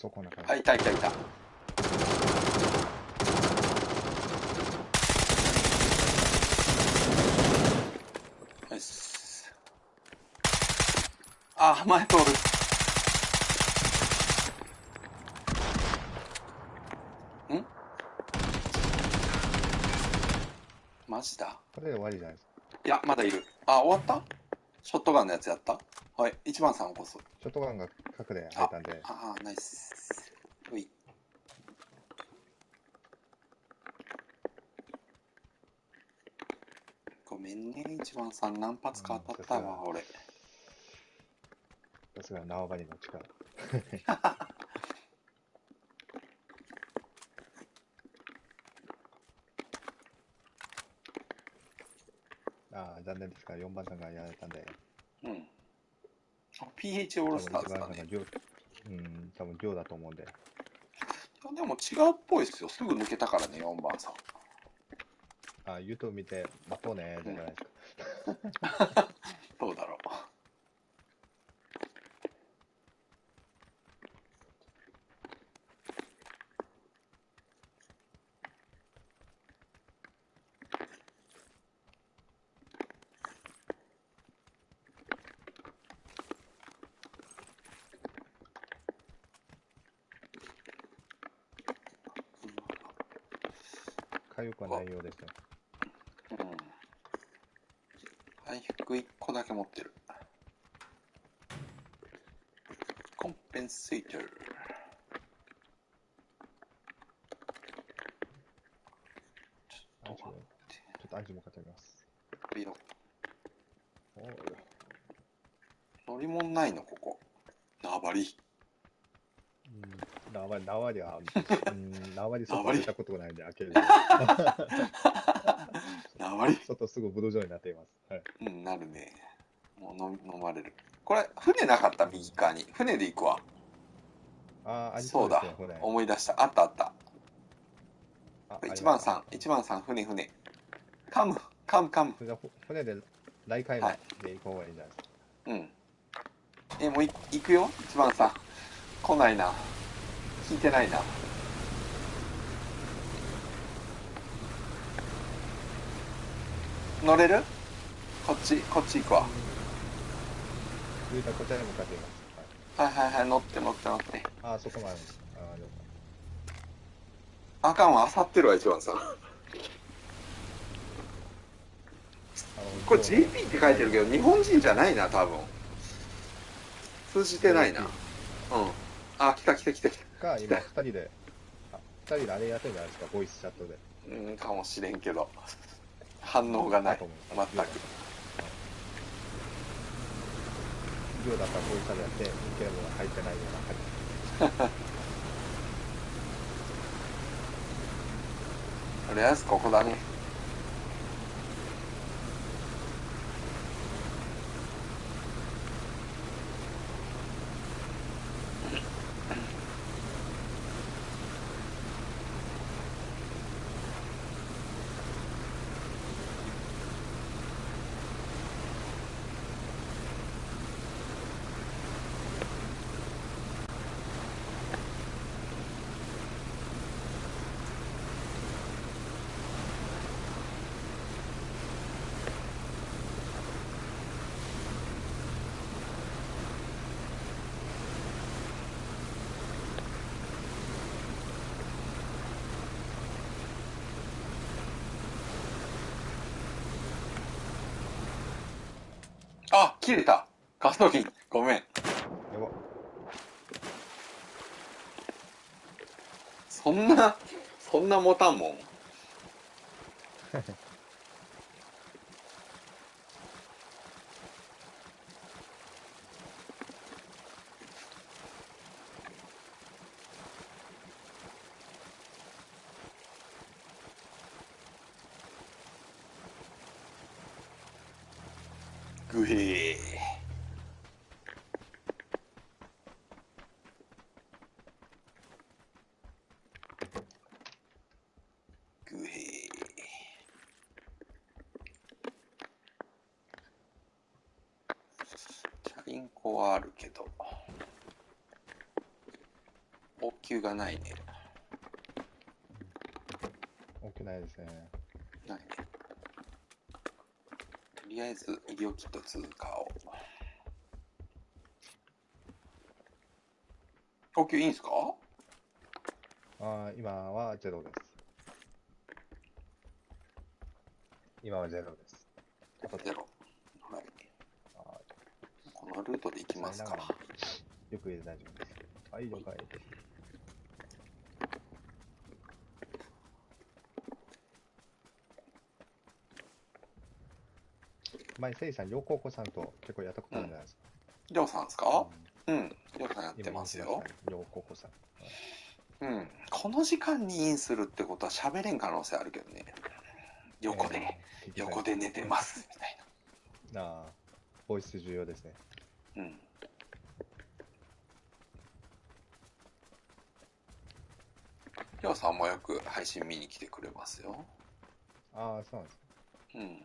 そうこんな感じ。あ、いたいたいた。あ、前通る。ん？マジだ？これで終わりじゃないですか。いや、まだいる。あ、終わった？ショットガンのやつやった？はい、1番さんこそ。ショットガンが角で入ったんで。ああ、ナイス。8番さん何発か当たったわ、俺。さすが縄張りの力。ああ、残念ですが、4番さんがやられたんで。うん。あ、P H O のスタートだね。うん、多分量だと思うんで。でも違うっぽいですよ。すぐ抜けたからね、4番さん。あ、言うと見て、待とうね、じゃないですか。うん どうだろう。かゆくはないようですよ。うん。回復1個だけ持ってる。コンペンセーター。ちょっと待って。ちょっとアンチも買ってみます。いいよ。乗り物ないの、ここ。縄張り。縄縄では、うん、縄で外出たことがないんで、開ける。縄り外すぐブドウ状になっています。はい。うん、なるね。もう飲飲まれる。これ、船なかった、右側に。船で行くわ。ああ、ありそうだ。思い出した。あったあった。1番さん、1番さん、船、船。カム、カム、カム。船で、来回まで行こうがいいんじゃないですか。うん。え、もうい行くよ、1番さん。来ないな。聞いてないな乗れる？こっちこっち行くわ。はいはいはい乗って乗って乗ってああそこまであああかん。わあさってるわ一番さん。これ JP って書いてるけど日本人じゃないな多分通じてないなうん。あ来た来た来た来たか、今二人で、あ二人であれやってるじゃないですか、ボイスチャットで。うん、かもしれん。けど、反応がない、全く。量だったらこういう風やって、ゲームが入ってないような感じ。とりあえずここだね。あ、切れた。ガストキン。ごめん。そんな、そんな持たんもん。グヘー。グヘー。チャリンコはあるけど、がないね。応急ないですね。ないね。とりあえず医療キット通過を。呼吸いいんすか？ああ、今はゼロです。今はゼロです。ゼロ。はい。このルートで行きますか。よく大丈夫です。はい、了解です。前、せいさん、両高校さんと結構やったことあるんじゃないですか。りょうさんですか？うん。りょうさんやってますよ。両高校さん。うん。この時間にインするってことは喋れん可能性あるけどね。横で、横で寝てます、みたいああ、ボイス重要ですね。うん。りょうさんもよく配信見に来てくれますよ。ああ、そうなんですか。うん。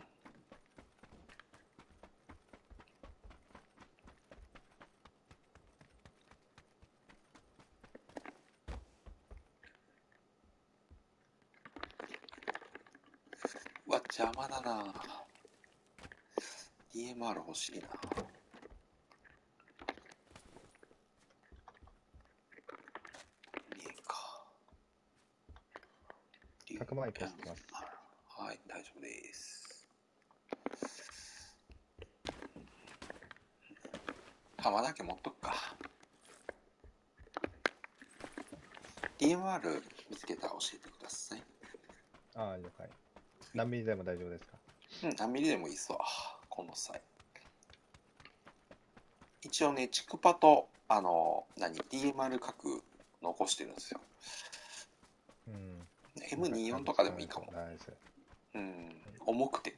うわ、邪魔だな DMR 欲しいな。いいか。100万いかます？はい、大丈夫です。玉だけ持っとくか。DMR 見つけたら教えてください。ああ、了解。何ミリでも大丈夫ですか？うん、何ミリでもいいっすわ、この際。一応ね、チクパと、あの、何、DMR 角残してるんですよ。うん。M24 とかでもいいかも。ないです。うん、重くてね。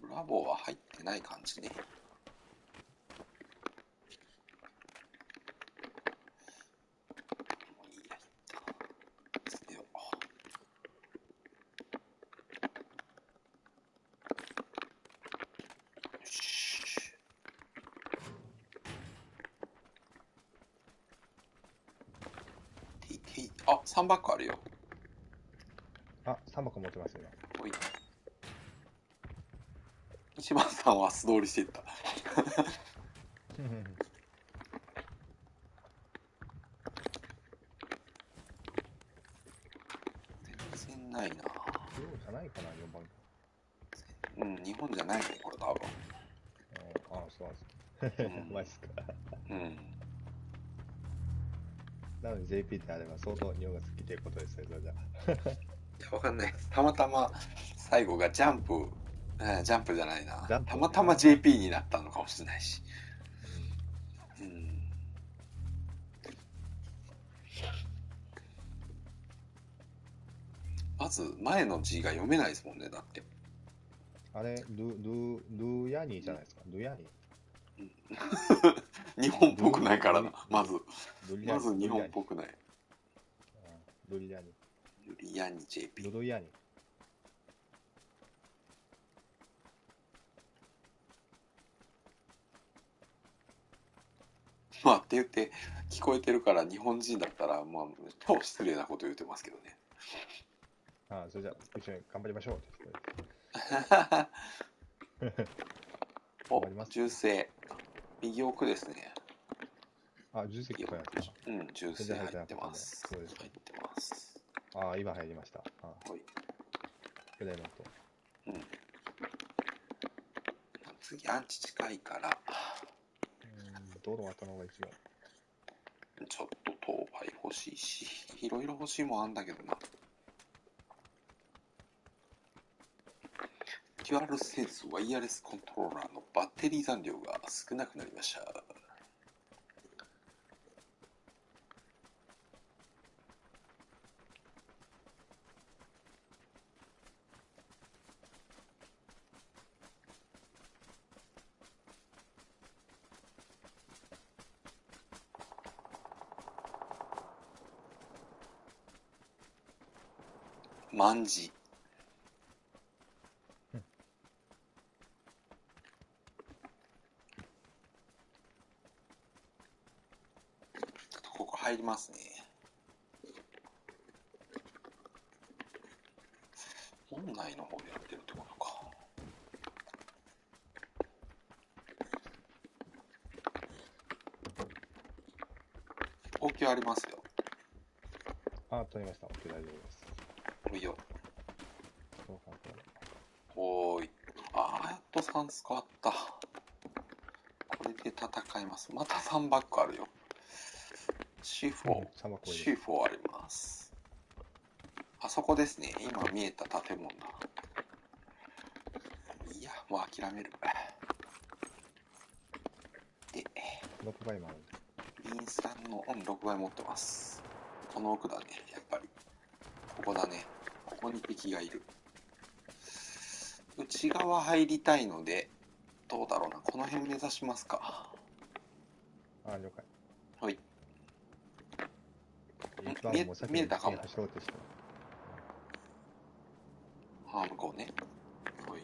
ブラボーは入ってない感じね。もういいや、捨てよう。よし。TT あ、3バッグあるよ。あ、3箱持ってますよ。おい。一番さんは素通りしていった。全然ないな。そうじゃないかな、4番。うん、日本じゃないね、これ多分。ああ、そうなんです。うん マジっすか。うん。なので JP であれば相当日本が好きということですね、それじゃわかんない。たまたま最後がジャンプ、えジャンプじゃないな。たまたま JP になったのかもしれないし。うん。まず、前の字が読めないですもんね、だって。あれ、ル、ル、ルヤニーじゃないですか。ルヤニ 日本っぽくないからな、まず。まず日本っぽくない。ルリヤニユリアニー。JP。ルルヤニー。まあって言って聞こえてるから日本人だったらまあ超失礼なこと言ってますけどね。ああ、それじゃあ、一緒に頑張りましょう。おわかります銃声右奥ですね。あ、重責これやった。うん銃声入ってます。そうです入ってます。ああ、今入りました。ああ、ほい。プレイの音。うん。次アンチ近いからうん、道路渡の方が一番。ちょっと当倍欲しいしいろいろ欲しいもんあんだけどな。デュアルセンスワイヤレスコントローラーのバッテリー残量が少なくなりました。万字。ちょっとここ入りますね。本内の方でやってるってことか。応急ありますよ。あ、取りました。OK、大丈夫です。いいよ。おーい。あー、やっと3スコあった。これで戦います。また3バックあるよ。C4、3箱入れ C4 あります。あそこですね。今見えた建物だ。いや、もう諦める。で、6倍もある。インスタンの、うん、6倍持ってます。この奥だね、やっぱり。ここだね。こに敵がいる。内側入りたいので、どうだろうな。この辺目指しますか。あ、了解。はい。見え見えたかも。あ、向こうね。はい。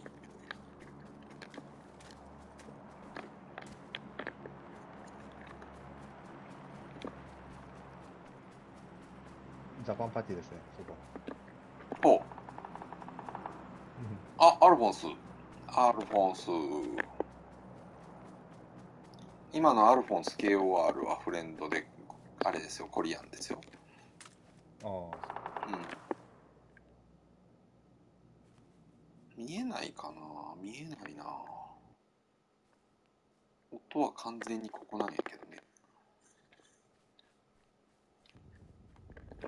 ジャパンパーティーですね、そこ。ほう。あ、アルフォンス。アルフォンス。今のアルフォンス KOR はフレンドで、あれですよ、コリアンですよ。ああ。うん。見えないかな見えないな音は完全にここなんやけどね。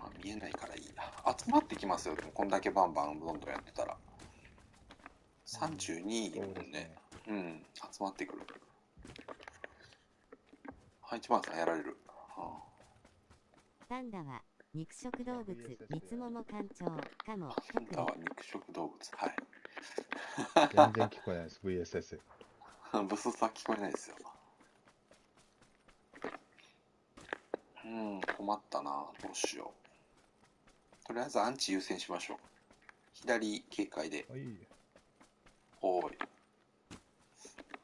あ、見えないからいいな。集まってきますよ、でもこんだけバンバンどんどんやってたら。32いるもんね。うん、集まってくる。はい、一番さんやられる。はあ、パンダは肉食動物、三つもも館長かも。パンダは肉食動物、はい。全然聞こえないです、VSS。ブスさ聞こえないですよ。うん、困ったな。どうしよう。とりあえずアンチ優先しましょう。左警戒で。はいおい。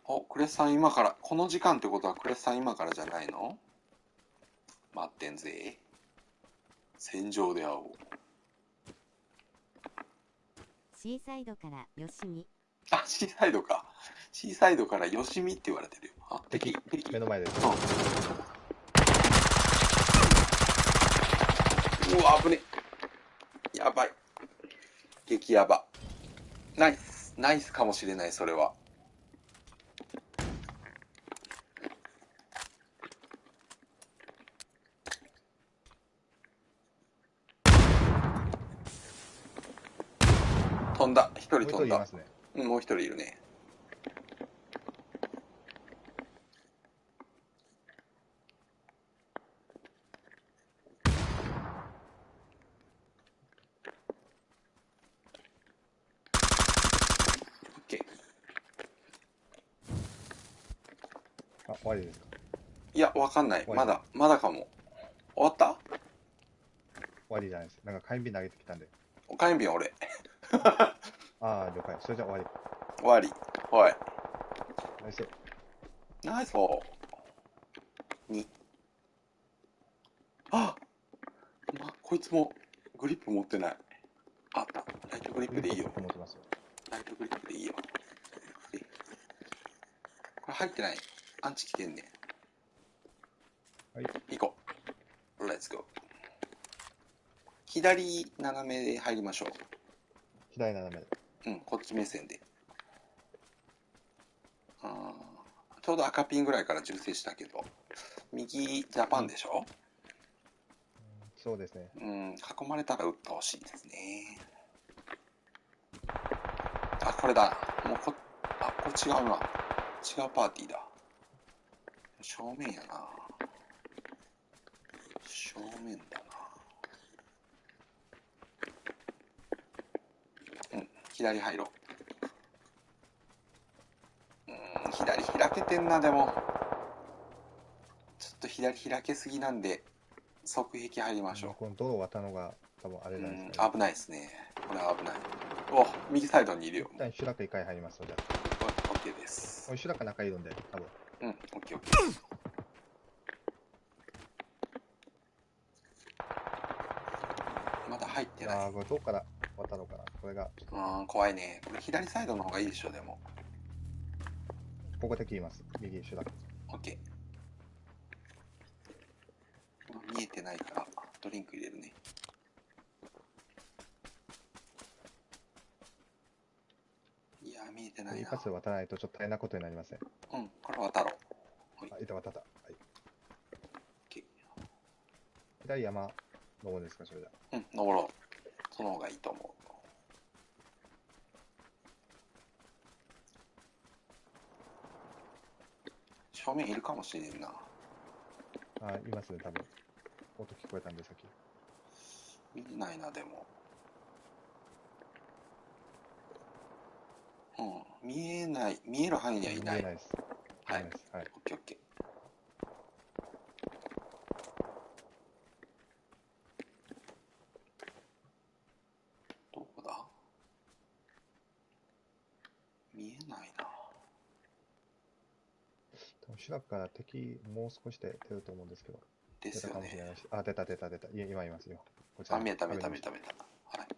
お、クレスさん今から、この時間ってことはクレスさん今からじゃないの？待ってんぜ。戦場で会おう。シーサイドからよしみ。あ、シーサイドか。シーサイドからよしみって言われてるよ。あ、敵、敵。目の前です。うん。うわ、危ね。やばい。激ヤバ。ナイス。ナイスかもしれない、それは。飛んだ。一人飛んだ。うん、もう一人いるね。終わりですか？いや、わかんない。まだ、まだかも。終わった？終わりじゃないです。なんか火炎瓶投げてきたんで。火炎瓶俺。ああ、了解。それじゃ終わり。終わり。おい。ナイス。ナイスフォー。2。あま、こいつもグリップ持ってない。あった。ライトグリップでいいよ。持ってますよ。ライトグリップでいいよ。これ入ってない。アンチ来てんねはい。行こう。レッツゴー。左斜めで入りましょう。左斜めで。うん、こっち目線で。あちょうど赤ピンぐらいから銃声したけど、右ジャパンでしょ、うん、そうですね。うん、囲まれたら撃ってほしいですね。あ、これだ。もうこ、あ、これ違うな。違うパーティーだ。正面やな正面だなうん左入ろう。うん左開けてんなでも。ちょっと左開けすぎなんで側壁入りましょう。この道路渡るのが多分あれなんですね、うん、危ないですね。これは危ない。お右サイドにいるよ。一旦シュラク一回入りますのでオッケーです。シュラク中いるんで多分。うん、オッケーオッケー。まだ入ってない。ああ、これどうから渡ろうかな。これが。うん、怖いね。これ左サイドの方がいいでしょ、でも。ここで切ります。右手段。オッケー。見えてないから、ドリンク入れるね。いや、見えてないな。一発で渡らないとちょっと大変なことになりません。うん、これ渡ろう。はい、板渡った。はい。OK。左山登るんですか、それじゃ。うん、登ろう。その方がいいと思正面いるかもしれんな。あ、いますね、多分。音聞こえたんで、さっき。見ないな、でも。うん、見えない、見える範囲にはいない。見えないです。はい。はい。オッケーオッケー。後ろから敵もう少しで出ると思うんですけど。ですよね。あ、出た出た出た。い今いますよ。こちら。あ、見えた見えた見えた見えた。はい。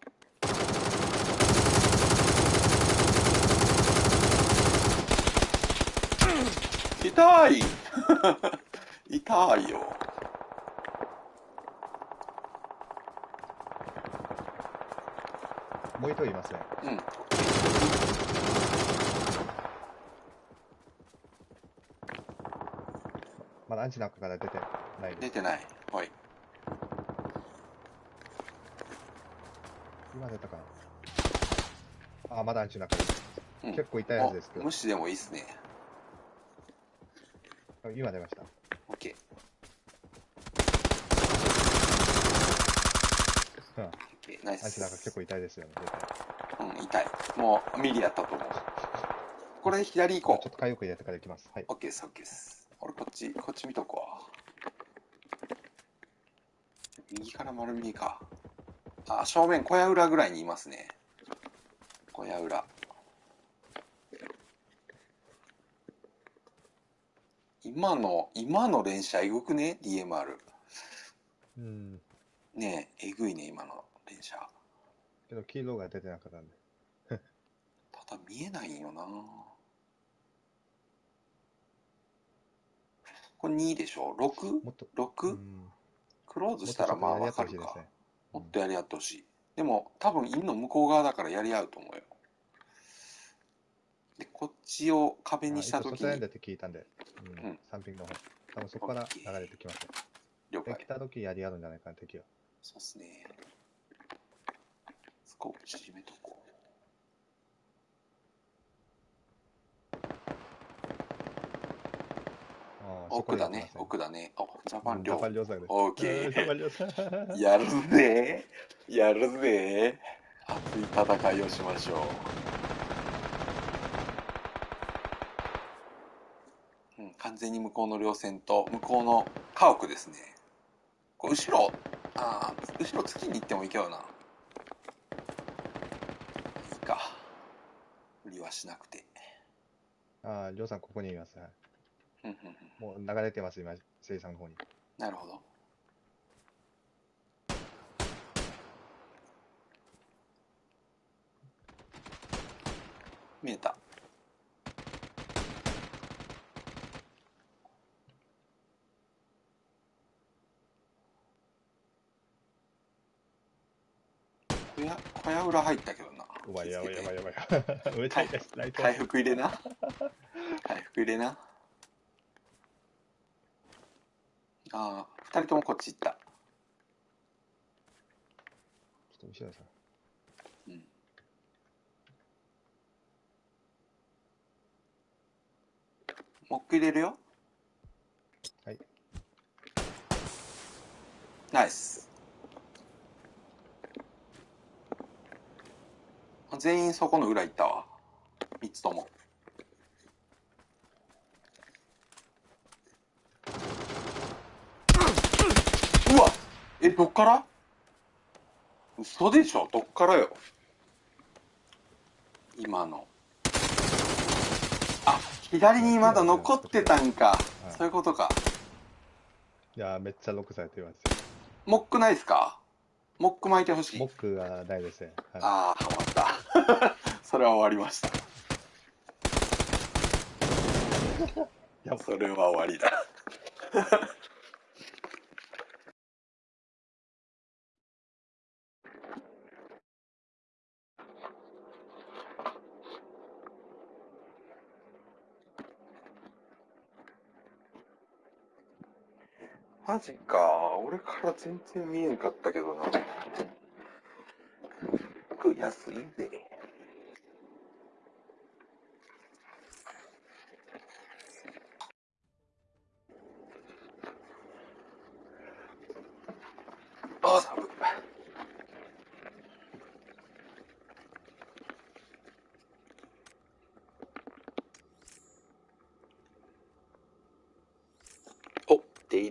痛い 痛いよ。もう一人いますね。うん。だアンチの中から出てない出てない。はい。今出たかなあ、まだアンチの中で。うん、結構痛いやつですけど。無視でもいいっすね。今出ました。オッケー。うん。ナイス。アンチなんか結構痛いですよね、うん、痛い。もう、ミリやったと思う。これ左行こう。ちょっと回復入れてから行きます。はい。オッケーです、オッケーです。俺こっち、こっち見とこわ。右から丸見えか。あ、正面、小屋裏ぐらいにいますね。小屋裏。今の、今の連射えぐくね ?DMR。うん。ねえ、えぐいね、今の連射。けど、黄色が出てなかったんで。ただ見えないんよなこれ2でしょ ?6?6? クローズしたらまあわかるか。もっとやり合ってほしい。でも多分陰の向こう側だからやり合うと思うよ。で、こっちを壁にしたときに。外って聞いたんで、うん、3ピンの方。多分そこから流れてきますよ。了解。来たときやり合うんじゃないかな、敵は。そうっすね。スコープ縮めとこう。奥だね、奥だね。お、ジャパン寮。ジャパン寮作オーケー。やるぜ。やるぜ。熱い戦いをしましょう。うん、完全に向こうの稜線と向こうの家屋ですね。こう後ろ、ああ、後ろ月に行ってもいいけどな。いいか。無理はしなくて。ああ、りょうさんここにいます。はいもう流れてます、今、生産の方に。なるほど。見えた。小屋、小屋裏入ったけどな。やばいやばいやばいやばい。上回復入れな。回復入れな。ああ、二人ともこっち行った。ちょっと後ろさん。うん。モック入れるよ。はい。ナイス。全員そこの裏行ったわ。三つとも。え、どっから？嘘でしょ？どっからよ？今の。あ、左にまだ残ってたんか。そういうことか。いやめっちゃロックされてますモックないっすか？モック巻いてほしい。モックがないですね。はい、ああ、終わった。それは終わりました。い や、それは終わりだ。マジか。俺から全然見えんかったけどな。服安いで。あ、寒い。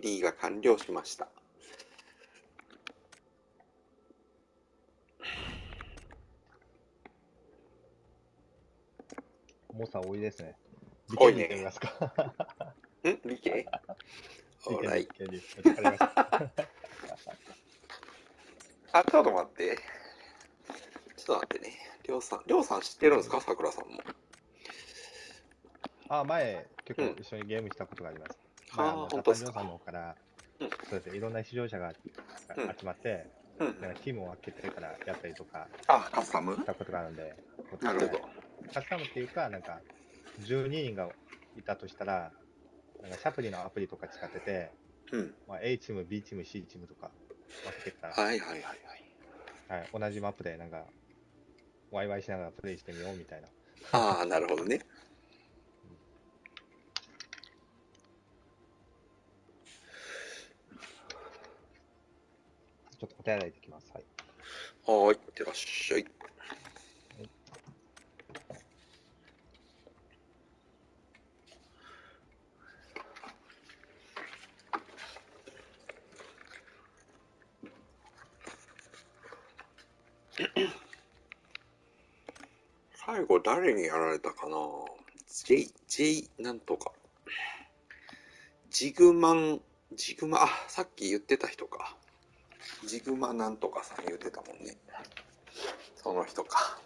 入りが完了しました。重さ多いですね。多いね。ん？理系？オーライ。あ、ちょっと待って。ちょっと待ってね。りょうさん、りょうさん知ってるんですか？さくらさんも。あ、前、結構一緒にゲームしたことがあります。うん、あ、本当ですか？さんの方から、うん、そうやっていろんな視聴者が集まって、うん、なんかチームを分けてからやったりとか、あ、カスタム？したことがあるんで、なるほど。カスタムっていうか、なんか、12人がいたとしたら、なんかシャプリのアプリとか使ってて、うん。まあ、A チーム、B チーム、C チームとか分けてたら、はいはいはいはい。はい、同じマップでなんか、ワイワイしながらプレイしてみようみたいな。ああ、なるほどね。ちょっとお手洗いできます。はい。はい、いってらっしゃい。最後誰にやられたかな ?J、J なんとか。ジグマン、ジグマ、あ、さっき言ってた人か。ジグマなんとかさん言うてたもんね。その人か。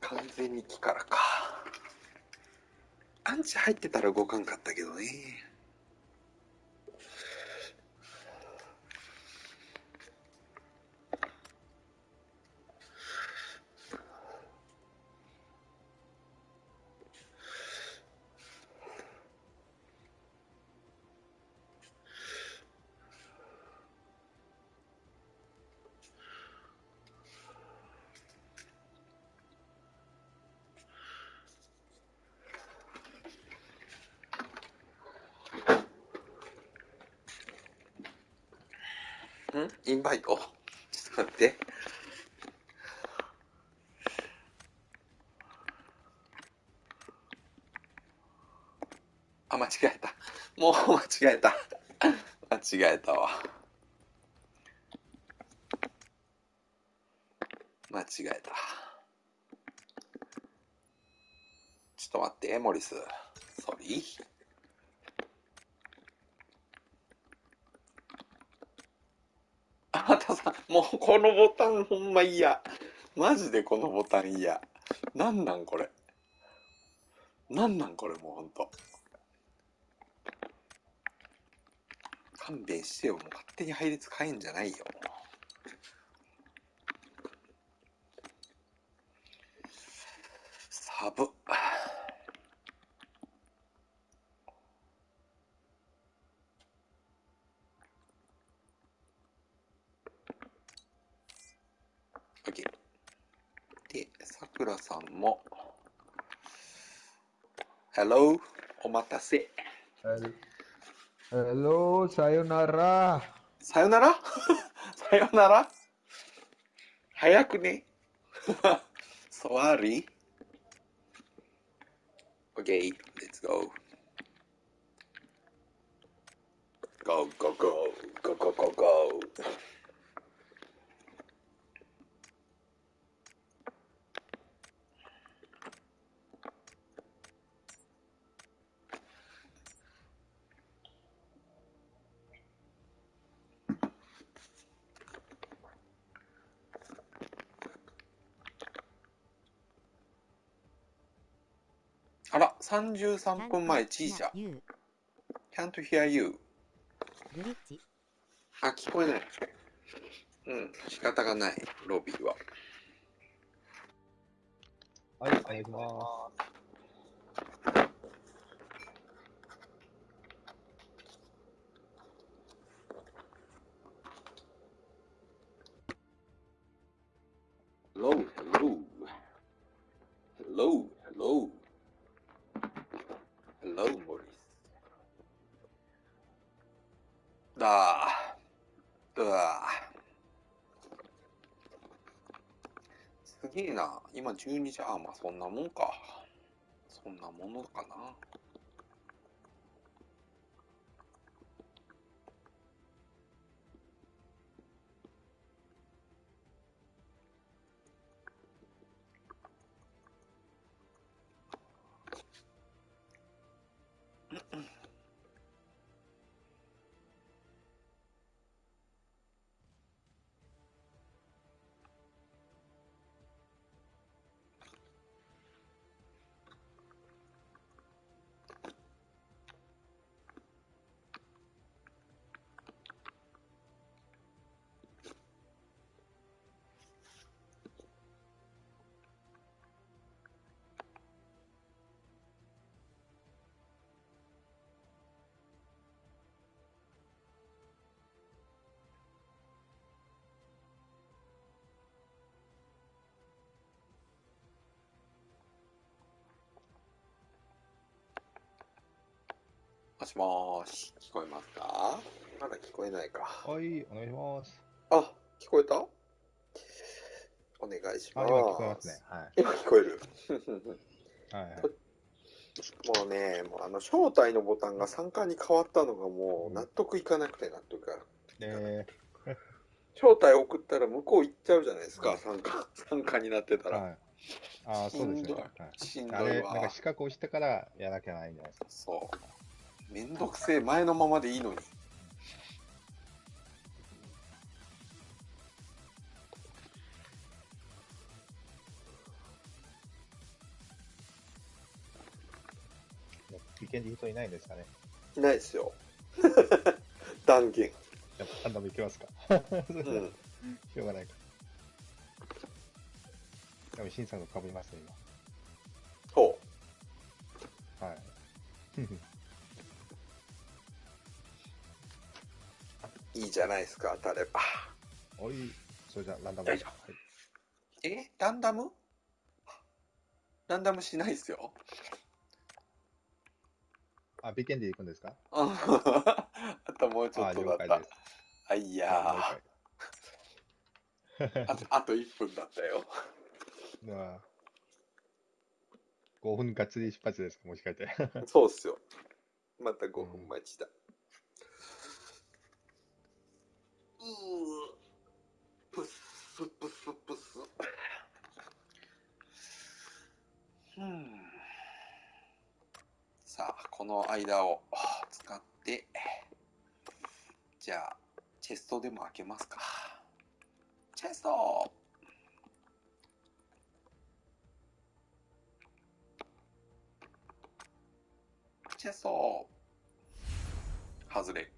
完全に木からか。アンチ入ってたら動かんかったけどね。んインバイトちょっと待って。あ、間違えた。もう間違えた。間違えたわ。間違えた。ちょっと待って、モリス。ソリー。あたさん、もうこのボタンほんま嫌。マジでこのボタン嫌。なんなんこれ。なんなんこれもうほんと。勘弁してよ。もう勝手に配列変えんじゃないよ。サブ。倉さんも。Hello? お待たせ。Hello, さよなら。さよならさよなら早くね。Sorry. Okay, let's go. Go, go, go, go, go, go, go. 33分前、チージャ。Can't hear you. あ、聞こえない。うん、仕方がない、ロビーは。はい、お願いします。今12時。あ、まあそんなもんか。そんなものかな。もしもーし、聞こえますか？まだ聞こえないか。はい、お願いします。あ、聞こえた？お願いします。今聞こえますね。はい。今聞こえる。はい、はい。もうね、もうあの、招待のボタンが参加に変わったのがもう納得いかなくて納得が。えー、招待送ったら向こう行っちゃうじゃないですか、参加、参加になってたら。はい、ああ、そうですね。しんどいわ。あれ、なんか資格をしてからやらなきゃないんじゃないですか。そう。めんどくせえ、前のままでいいのに。危険で人いないんですかねいないですよ。断言。やっぱ判断もいけますかうん。しょうがないか。でも、シンさんがかぶりますね、今。ほう。はい。いいじゃないですか、当たれば。おい、それじゃランダム。はい、え？ランダム？ランダムしないですよ。あ、ビケンで行くんですか？あともうちょっとだった。あ、いやあと、あと1分だったよ。あ5分がっつり出発ですか？もしかして。そうっすよ。また5分待ちだ。うん、プスプスプス。うん。さあ、この間を使って、じゃあ、チェストでも開けますか。チェストチェスト外れ。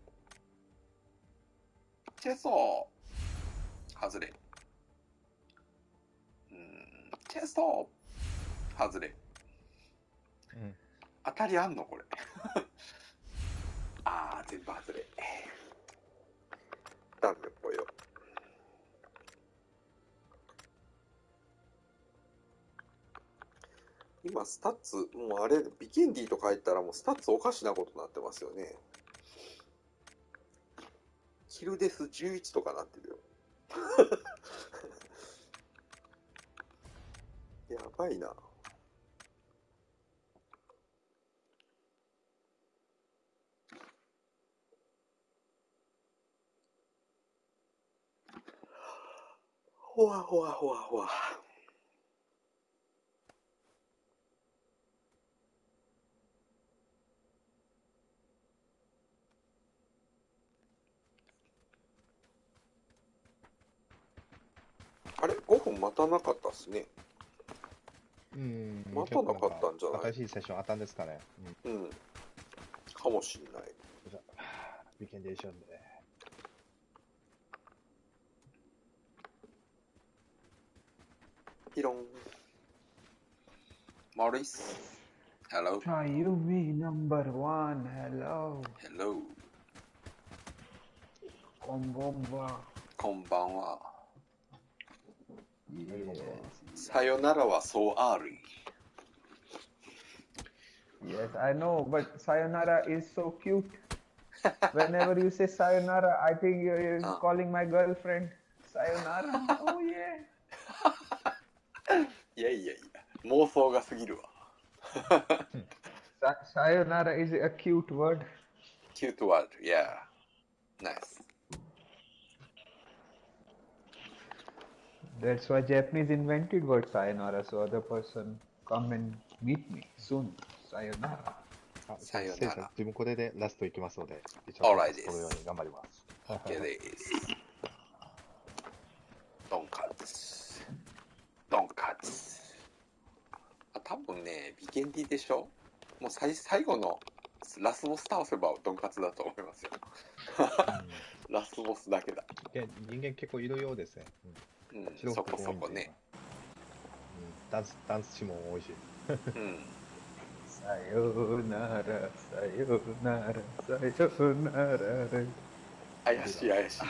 チェスト外れ。うん、チェスト外れ。うん当たりあんの？これ。あー、全部外れ。ダメぽよ。今、スタッツ、もうあれ、ビケンディとか言ったらもうスタッツおかしなことになってますよね。キルデス11とかなってるよ。やばいな。ほわほわほわほわ。あれ ?5 分待たなかったっすね。うん。待たなかったんじゃない？新しいセッションあったんですかね。うん。うん、かもしんない。ビケンデーションで。ピロン。Maurice. Hello. Ayumi number one. Hello. Hello. こんばんは。こんばんは。さよならは so early. Yes, I know, but sayonara is so cute. Whenever you say sayonara, I think you're calling my girlfriend. Sayonara. Oh yeah. いやいやいや、妄想が過ぎるわ。Sayonara is a cute word. Cute word, yeah. Nice. That's why Japanese invented word sayonara, so other person come and meet me soon. Sayonara. さよなら。自分これでラストいきますので、一応、right このように頑張ります。OK です。ドンカツ。ドンカツ。あ、多分ね、ビケンディでしょ？もう最最後のラスボス倒せばドンカツだと思いますよ。ラスボスだけだ。人間結構いるようですね。うん、うん、そこそこね、うん、ダンスダンスシも美味し、うん、さようならさようならさようなら。怪しい怪しい。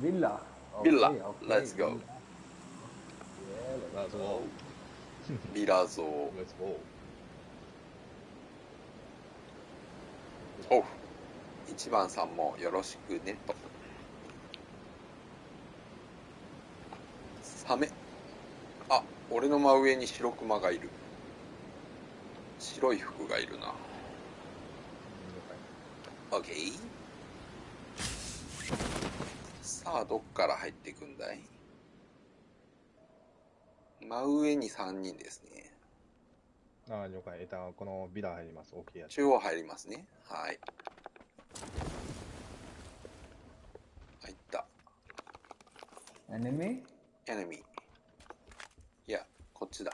ビッラビ Let's go ビラゾー Let's go Oh 1番さんもよろしくねと。サメ。あ、俺の真上に白クマがいる。白い服がいるな。オッケー。さあ、どっから入っていくんだい？真上に3人ですね。ああ、了解。えっと、このビラ入ります。大きいやつ。中央入りますね。はい。入った。Enemy? Enemy. いや、こっちだ。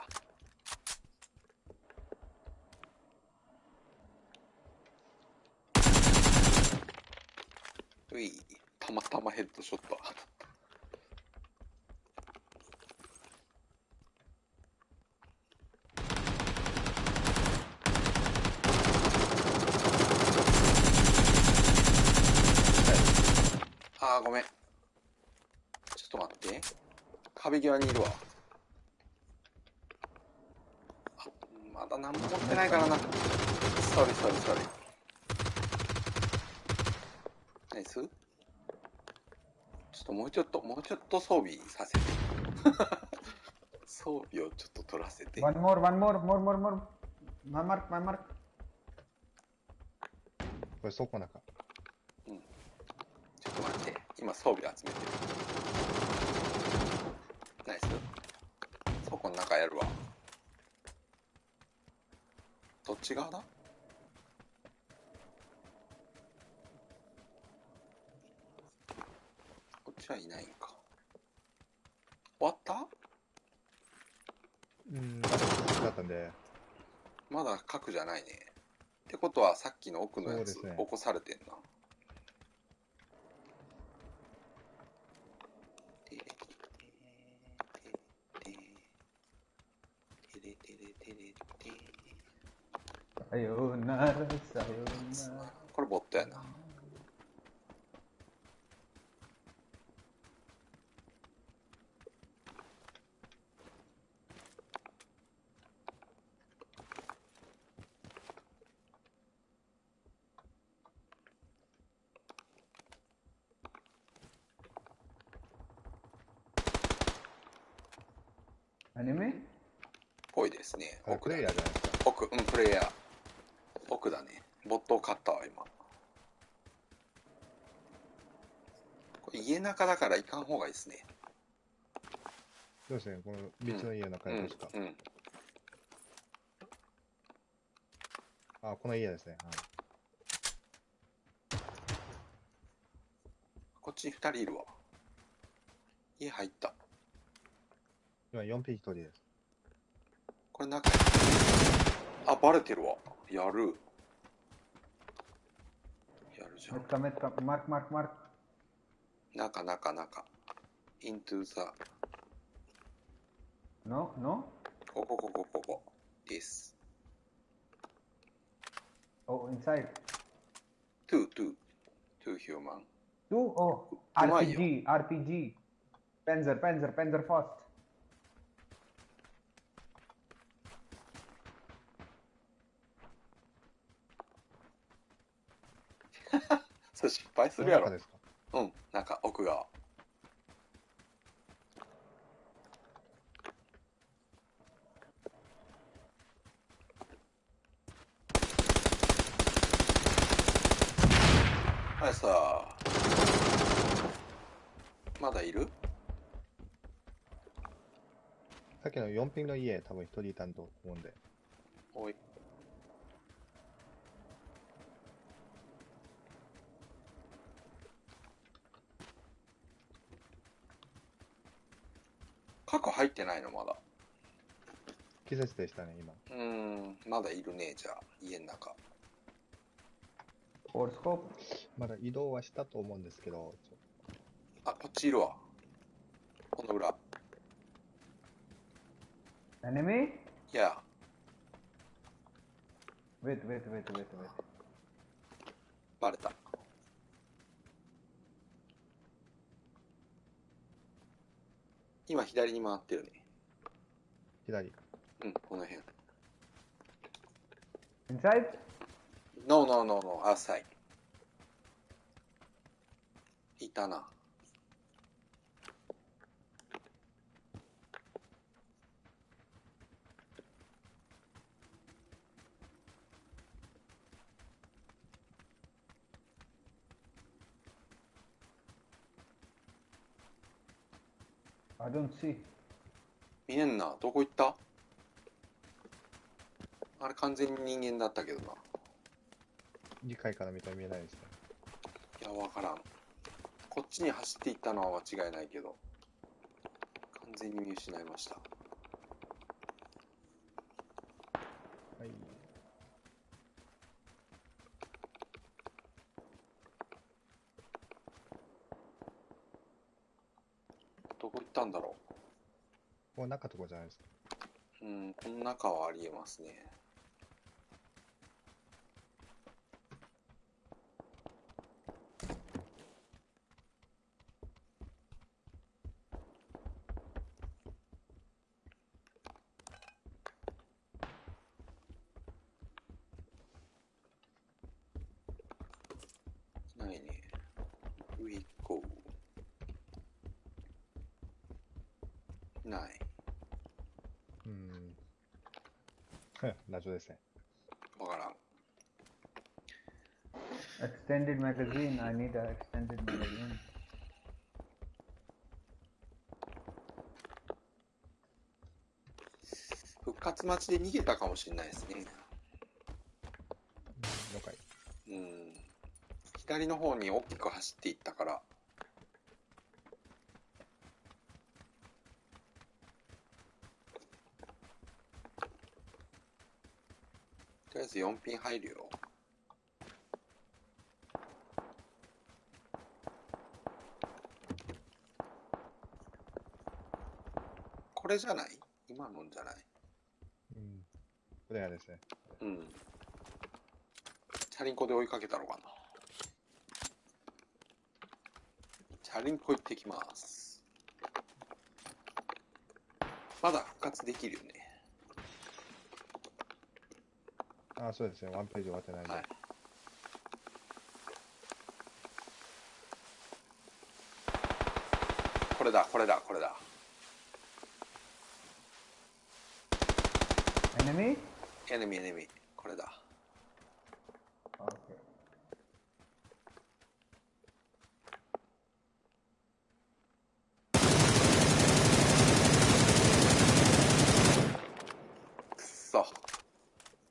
うい、たまたまヘッドショットああ、ごめん。ちょっと待って。壁際にいるわ。まだ何も持ってないからな。ソリソリソリ。ナイスちょっともうちょっと、もうちょっと装備させて。装備をちょっと取らせて。One more, one more, more, more, more. My mark, my mark. これ倉庫の中。ちょっと待って。今装備集めてる。ナイス。倉庫の中やるわ。どっち側だ？こっちはいないんか。終わった？うん、だったんで。まだ核じゃないね。ってことはさっきの奥のやつ、ね、起こされてんな。さよなら、さよなら。これボットやな。アニメぽいですね。奥だ、ね、奥、うん、プレイヤー。奥だね。ボットを買ったわ、今。これ家中だから行かん方がいいですね。そうですね、この別の家の中ですか。うん、うん、あ、この家ですね。はい。こっちに2人いるわ。家入った。今4匹1人です。これ中あ、バレてるわ。やる。やるじゃん。メッカメッカ、マークマークマーク。中中中。into the. No, no? ここここここ。this. Oh, inside. two, two. two human. Two? Oh, RPG, RPG. Panzer, Panzer, Panzer fast. それ失敗するやろ。うん、なんか奥側。はいさまだいる？さっきの4ピンの家、多分一人いたんと思うんで。おい。入ってないのまだ。季節でしたね、今。うん、まだいるね、じゃあ、家の中。フォースコープまだ移動はしたと思うんですけど。あ、こっちいるわ。この裏。Enemy? Yeah. Wait, wait, wait, wait, wait. バレた。今左に回ってるね。左。うんこの辺。インサイドノーノーノーノーアサイいたな。I don't see. 見えんな。どこ行った？あれ完全に人間だったけどな。2階から見たら見えないですね。いや、わからん。こっちに走っていったのは間違いないけど、完全に見失いました。はい。どこ行ったんだろここ中とかじゃないですか。うん、この中はありえますね。ないね。上行こう。ない。うん。謎ですね。わからん。Extended magazine. I need a extended magazine. 復活待ちで逃げたかもしれないですね。了解。うん。左の方に大きく走っていったから。とりあえず4ピン入るよ。これじゃない？今のんじゃない？うん。これがですね。うん。チャリンコで追いかけたのかな。チャリンコ行ってきます。まだ復活できるよね。あ、そうですね。ワンページ終わってないんで。はい。これだ、これだ、これだ。Enemy? エネミー、エネミー。これだ。Okay. くっそ。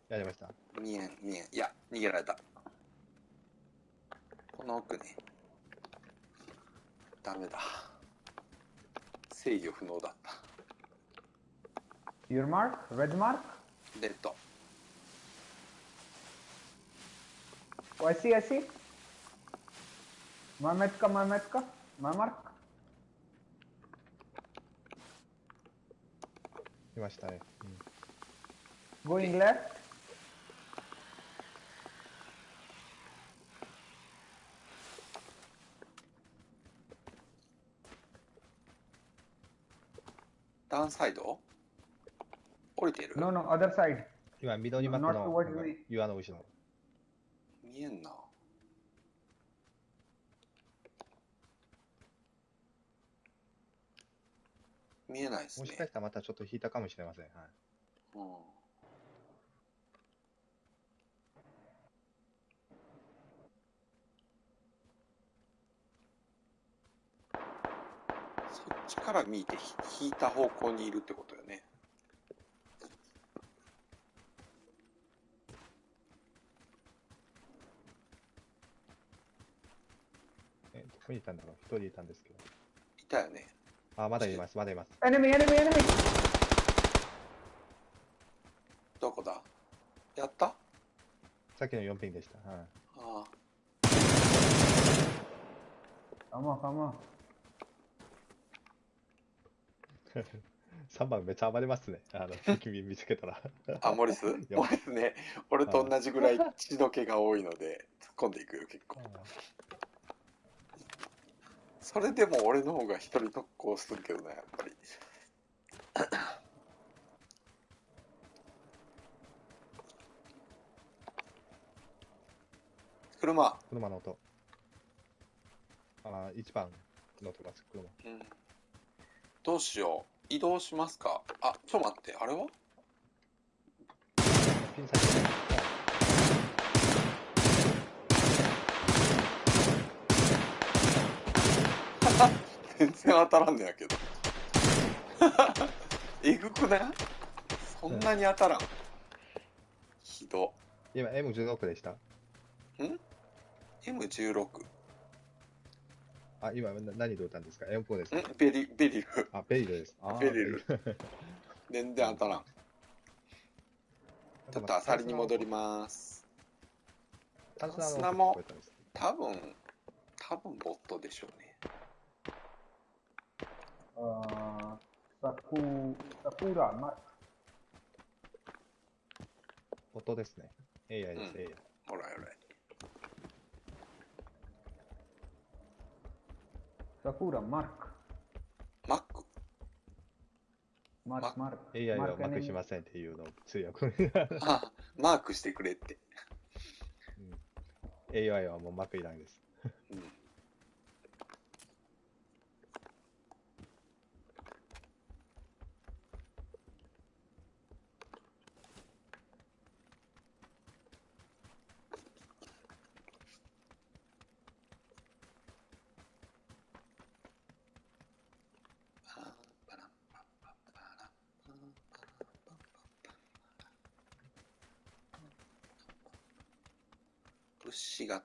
やりました。見えん、見えん。いや、逃げられた。この奥ね。ダメだ。制御不能だった。Your mark? Red mark? レッド。Oh, I see, I see. My metka, my metka, my mark. 来ましたね。うん。Going left. ダウンサイド降りてる？No, no, other side. 今、緑幕 Not の towards. 岩の後ろ。見えんな。見えないですねもし。かしたらまたちょっと引いたかもしれません。はい。うんそっちから見てひ引いた方向にいるってことよね。え、どこにいたんだろう一人いたんですけど。いたよね。あ、まだいます、まだいます。Enemy, enemy, enemy. どこだ？やった？さっきの4ピンでした。はい。ああ。Come on, come on. 3番めっちゃ暴れますね。あの、君見つけたら。あ、モリス？やモリスね、俺と同じぐらい血の気が多いので、突っ込んでいくよ、結構。それでも俺の方が一人特攻するけどね、やっぱり。車。車の音。ああ、1番の音がつく車。うん。どうしよう。移動しますか？あ、ちょっと待って、あれは？ピン先全然当たらんのやけど。えぐくない？そんなに当たらん。ひど。今 M16 でした？ん ?M16。あ、今何で撃ったんですか ?M4 ですか？ベリ、ベリル。あ、ベリルです。ベリル。全然当たらん。ちょっとあさりに戻ります。砂も、多分、多分ボットでしょうね。あサク、サクラ、ま、ボットですね。AI です、うん、AI。ほらほら。サクラ、マーク。マックマーク、マーク。AI はマークしませんっていうのを通訳。あ、マークしてくれって。うん、AI はもうマークいらないです。うん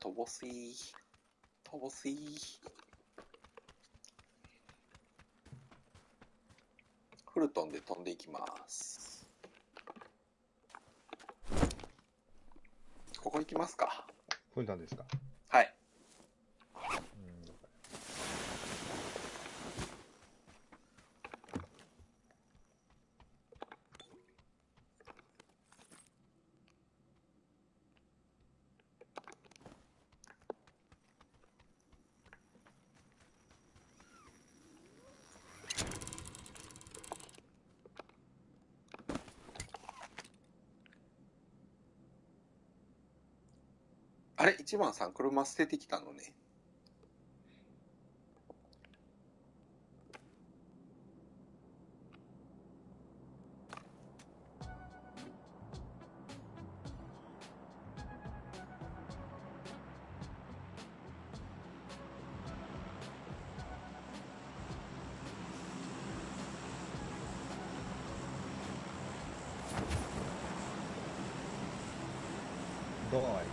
乏しい。乏しい。フルトンで飛んでいきます。ここ行きますか。フルトンですかはい。あれ一番さん車捨ててきたのね。ドア開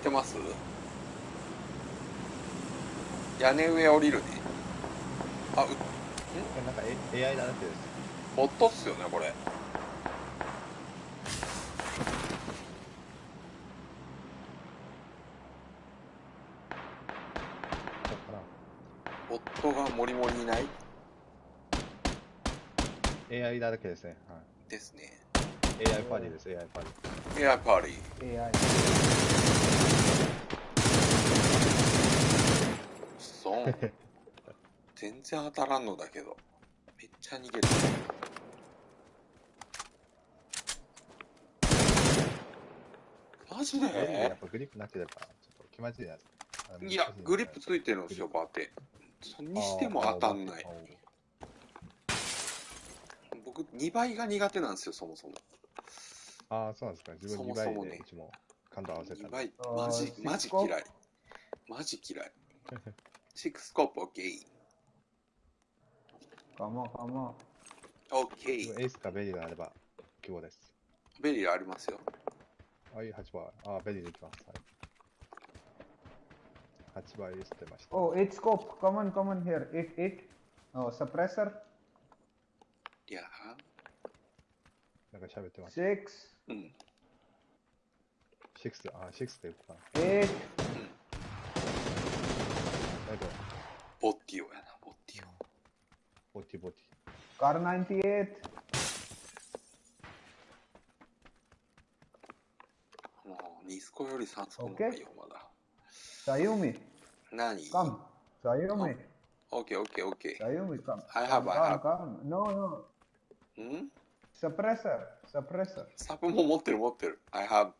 いてます？屋根上降りるね。あうん？なんか AI だなって。ボット。っすよねこれボットがモリモリいない？AI だらけですね、はい、ですね。AI パーティーです。AI パーティー AI パーティー AI そう。全然当たらんのだけど。めっちゃ逃げる。マジで？やっぱグリップなければちょっと気まずいやついやグリップついてるんですよバテそにしても当たんない。僕2倍が苦手なんですよそもそも。ああそうなんですか。自分2倍でうちも感度合わせた2倍マジマジ嫌いマジ嫌い Six scope, OK。かもかも。OK。エースかベリーがあれば希望です。ベリーありますよ。はい、8番。あ、ベリーでいきます。はい、8倍捨てました。Oh, 8 scope. Come on, come on here. 8, 8. Oh, suppressor. Yeah. なんか喋ってます。6. うん。6、あ、6でいくかな。8. ボッティオやな、ボッティオ。ボッティボッティ。カー98。もう、ニスコより3スコの方がいいよ、まだ。サユミ。何？Come. サユミ。OK, OK, OK. サユミ、come. I have, I have. Come, come. No, no. ん？suppressor, suppressor. サプも持ってる持ってる。I have.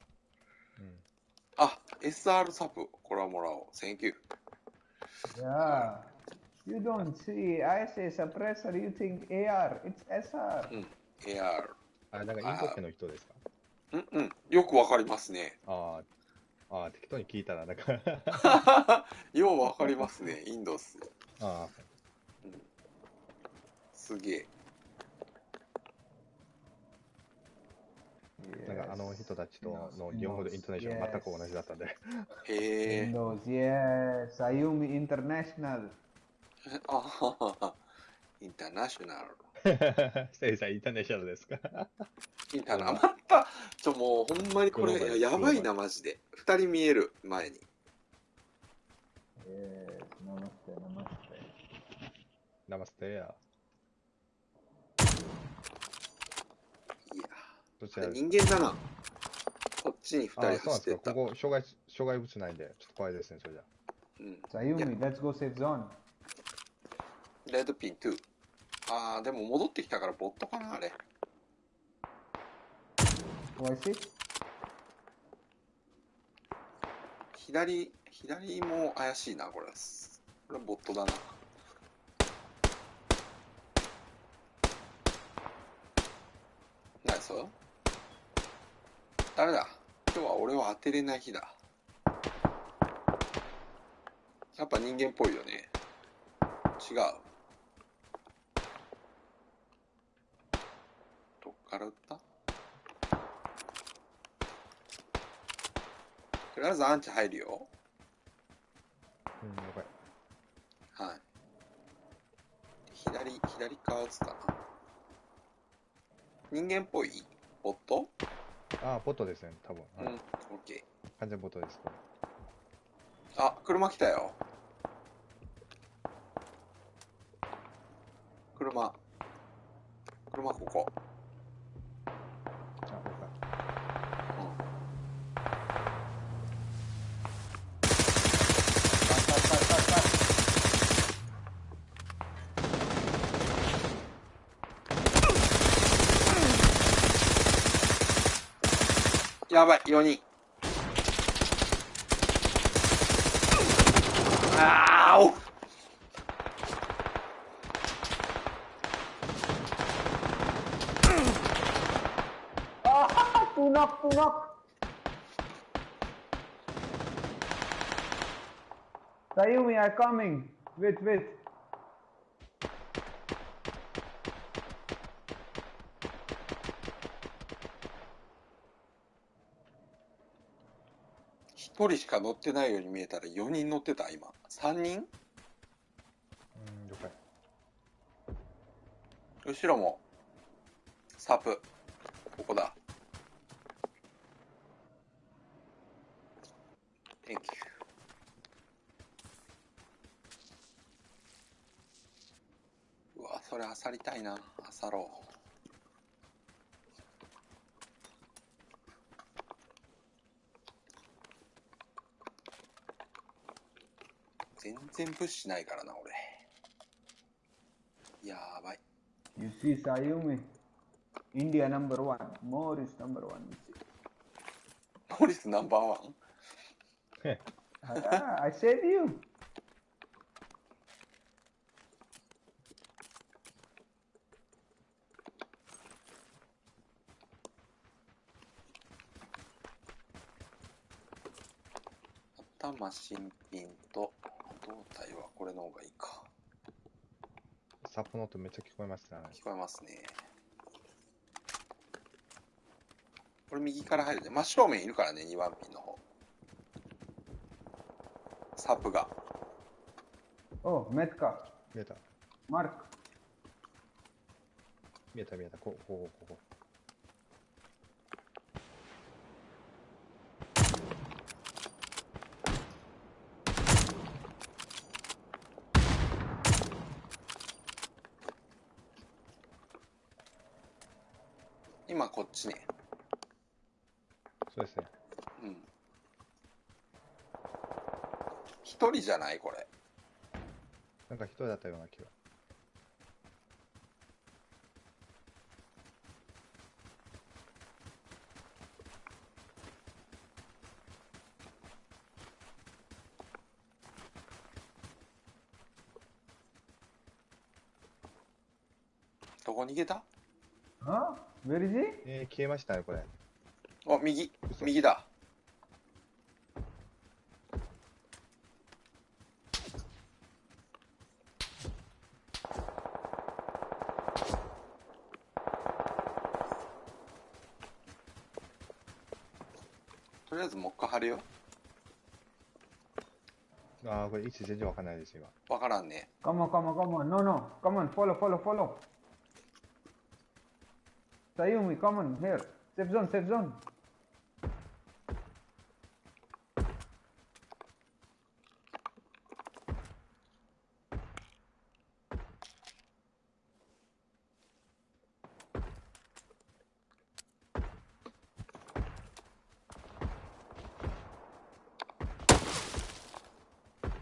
うん。あ、SR サプ。これはもらおう。Thank you. Yeah. You don't see. I say suppressor, you think AR. It's SR. うん。AR。あ、なんかインド系の人ですか？うんうん。よくわかりますね。ああ、ああ、適当に聞いたら、なんか ようわかりますね。インドっす。あすげえ。なんかあの人たちとの日本語でイントネーションが全く同じだったんで。へえ。Windows, yes. Ayumi International. あ。インターナショナル。せいさん、インターネーショナルですかインターナまた、ちょ、もうほんまにこれ、やばいな、マジで。二人見える、前に。Yes. Namaste, namaste. ナマステや。いや、どちら人間だな。こっちに二ああ、人走ってった。そうなんですか。ここ、障害、障害物ないんで、ちょっと怖いですね、それじゃ。うん。Sayumi, let's go save zone. レッドピン2。あー、でも戻ってきたからボットかな、あれ。Oh, I see. 左、左も怪しいな、これ。これボットだな。ナイス誰だ今日は俺を当てれない日だ。やっぱ人間っぽいよね。違う。どっから撃った？とりあえずアンチ入るよ。うん、了解。はい。左、左側撃つかな。人間っぽい？ボット？ああ、ボットですね、多分。うん、はいオッケ完全ボットです。これー。あ、車来たよ。車。車ここ。やばい、4人。あーお Ah, two knock, two knock. Sayumi, are coming. Wait, wait. 1人しか乗ってないように見えたら4人乗ってた、今。3人？うん、了解。後ろも。サープ。ここだ。Thank you. うわ、それあさりたいな。あさろう。全然物資ないからな、俺。やばい。You see Sayumi. India number one. More is number one. You see. モリスナンバーワン Ah, I said you. 頭新品と胴体はこれの方がいいか。サポの音めっちゃ聞こえますね。聞こえますね。これ右から入るね。真正面いるからね、2番ピンの方。サープが。Oh, Metka. 見えた。Mark. 見えた見えた。こう、こう、ここ。こっちね。そうですね。うん。一人じゃない？これ。なんか一人だったような気が。どこ逃げた？無え、消えましたねこれ。お右。右だ。とりあえずもう一回貼るよ。ああこれ位置全然わかんないですよわからんね。えカモカモカモノノカフォロフォロフォロ Sayumi, come on, here. Safe zone, safe zone.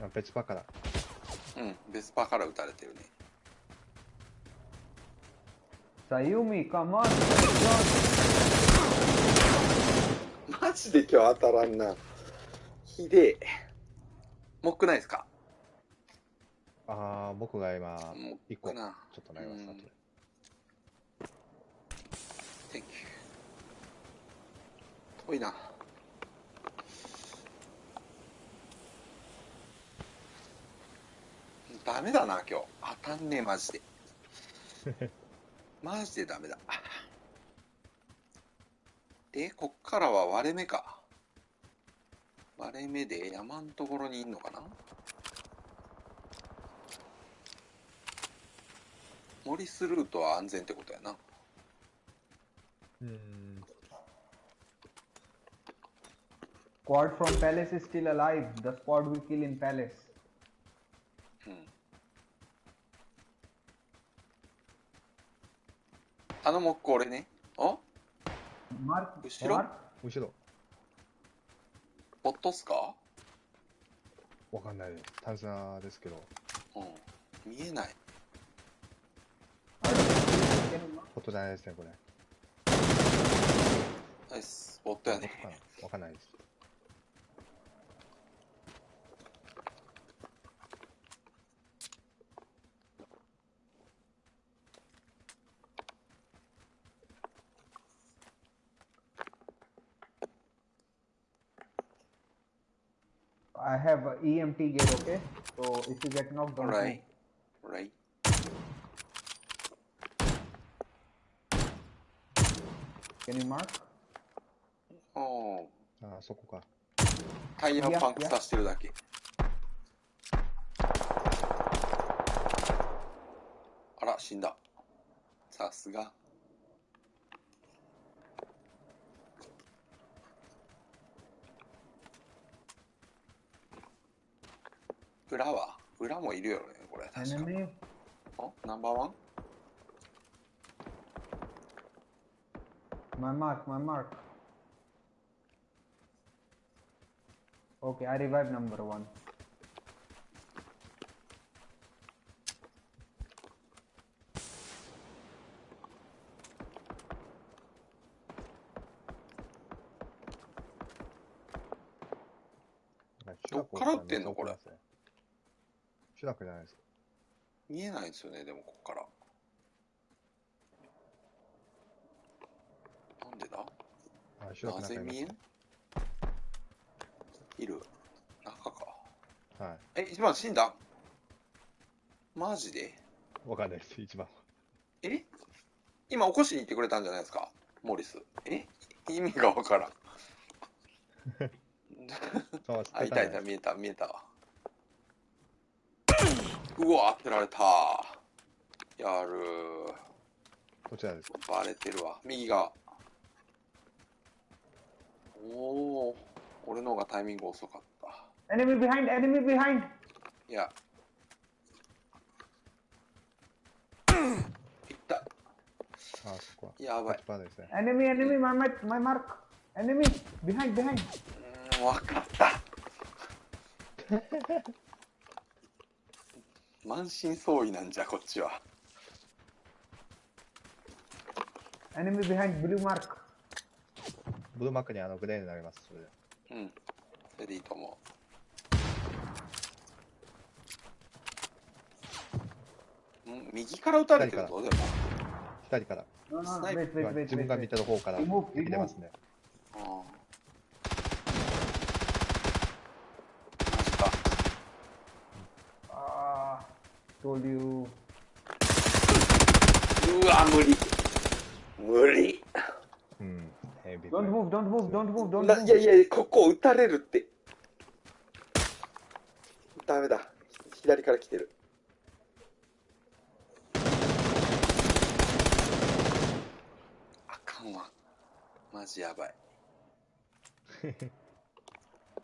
あ別パから。うん、ベスパーから撃たれてるね。Sayumi, come on, マジで今日当たらんな。ひでえ。もっくないですか？ああ、僕が今、もっ一個、ちょ。っとなります、うん後で Thank you. 遠いな。ダメだな、今日。当たんねえ、マジで。マジでダメだ。で、こっからは割れ目か。割れ目で山んところにいんのかな森スルートは安全ってことやな。うん。Squad from Palace is still alive. The squad we kill in Palace. あの木工俺ね。あ？Mark, 後ろ？後ろ、ボットっすか？わかんないです。探査ですけど、うん。見えない。Mark? ことじゃないですね、これ。ナイス。ボットやね。わかんないです。I have a EMT gear, okay? So if you get knocked, don't Alright. Alright. move. Can you mark? おーああ、そこか。タイヤをパンクさせてるだけ。あら、死んだ。さすが。裏は？裏もいるよねこれあ？ナンバーワン？マイマークマイマーク Okay, I revive ーワン見えないんですよね、でもこっから。なんでだ？なぜ見えん？いる中か。はえ、一番死んだ？マジで？い。わかんないです、一番。え？今起こしに行ってくれたんじゃないですか？モリス。え？意味がわからん。あ、いたいた、こ見えた、見えたわ。うわ、当てられた。やるちらですかバレてるわ。右側。おお、俺の方がタイミング遅かった。Enemy behind, enemy behind. いや。いった。ああ、そこは。やばいこっち。側ですね。Enemy, enemy, my, my, my mark. Enemy, behind, behind. うーん、わかった。満身創痍なんじゃ、こっちは。Enemy behind, blue mark. ブルーマックにあのグレーになります、それで。うん。それでいいと思う。ん右から撃たれてるぞ、でも。左から。No, no, スナイプ wait, wait, 今 wait, 自分が見 wait. てる方から出ますね。ああ。Ah, 流うわ無理。無理。うん。ヘビーいやいやいやここ撃たれるって。ダメだ。左から来てる。あかんわ。マジやばい。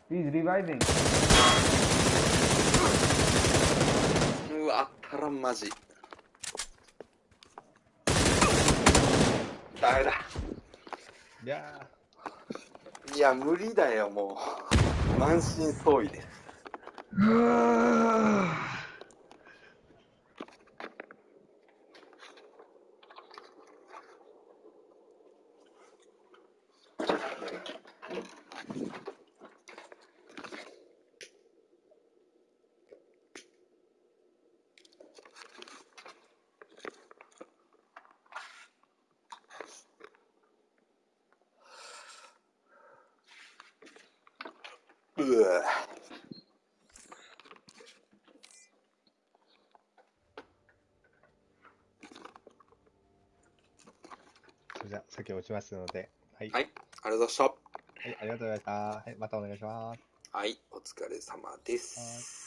He's reviving. うわ、あったらんマジ。ダメだ。いやいや、無理だよ、もう。満身創痍です。うわーそれじゃあ、先落ちますので。はい。はい、ありがとうございました。はい、ありがとうございました。はい、またお願いします。はい、お疲れ様です。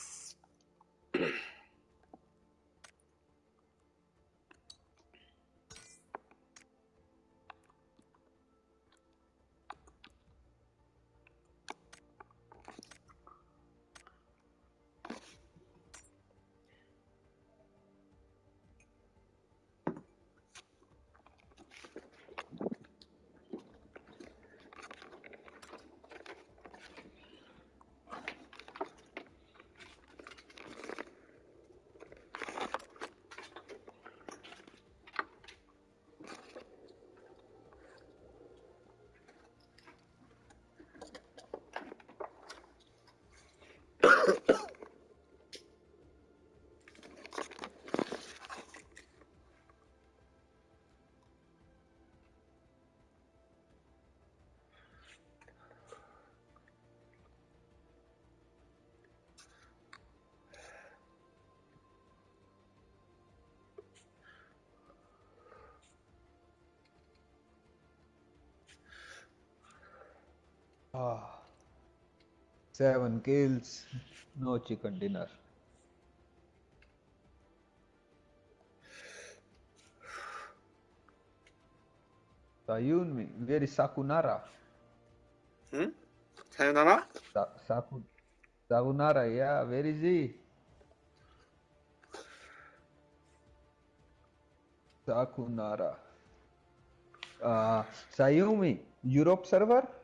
seven kills, no chicken dinner. Sayunmi, where is Sakunara? Hmm? Sayunara? Sa Sakunara, yeah, where is he? Sakunara. Uh, Sayumi, Europe server?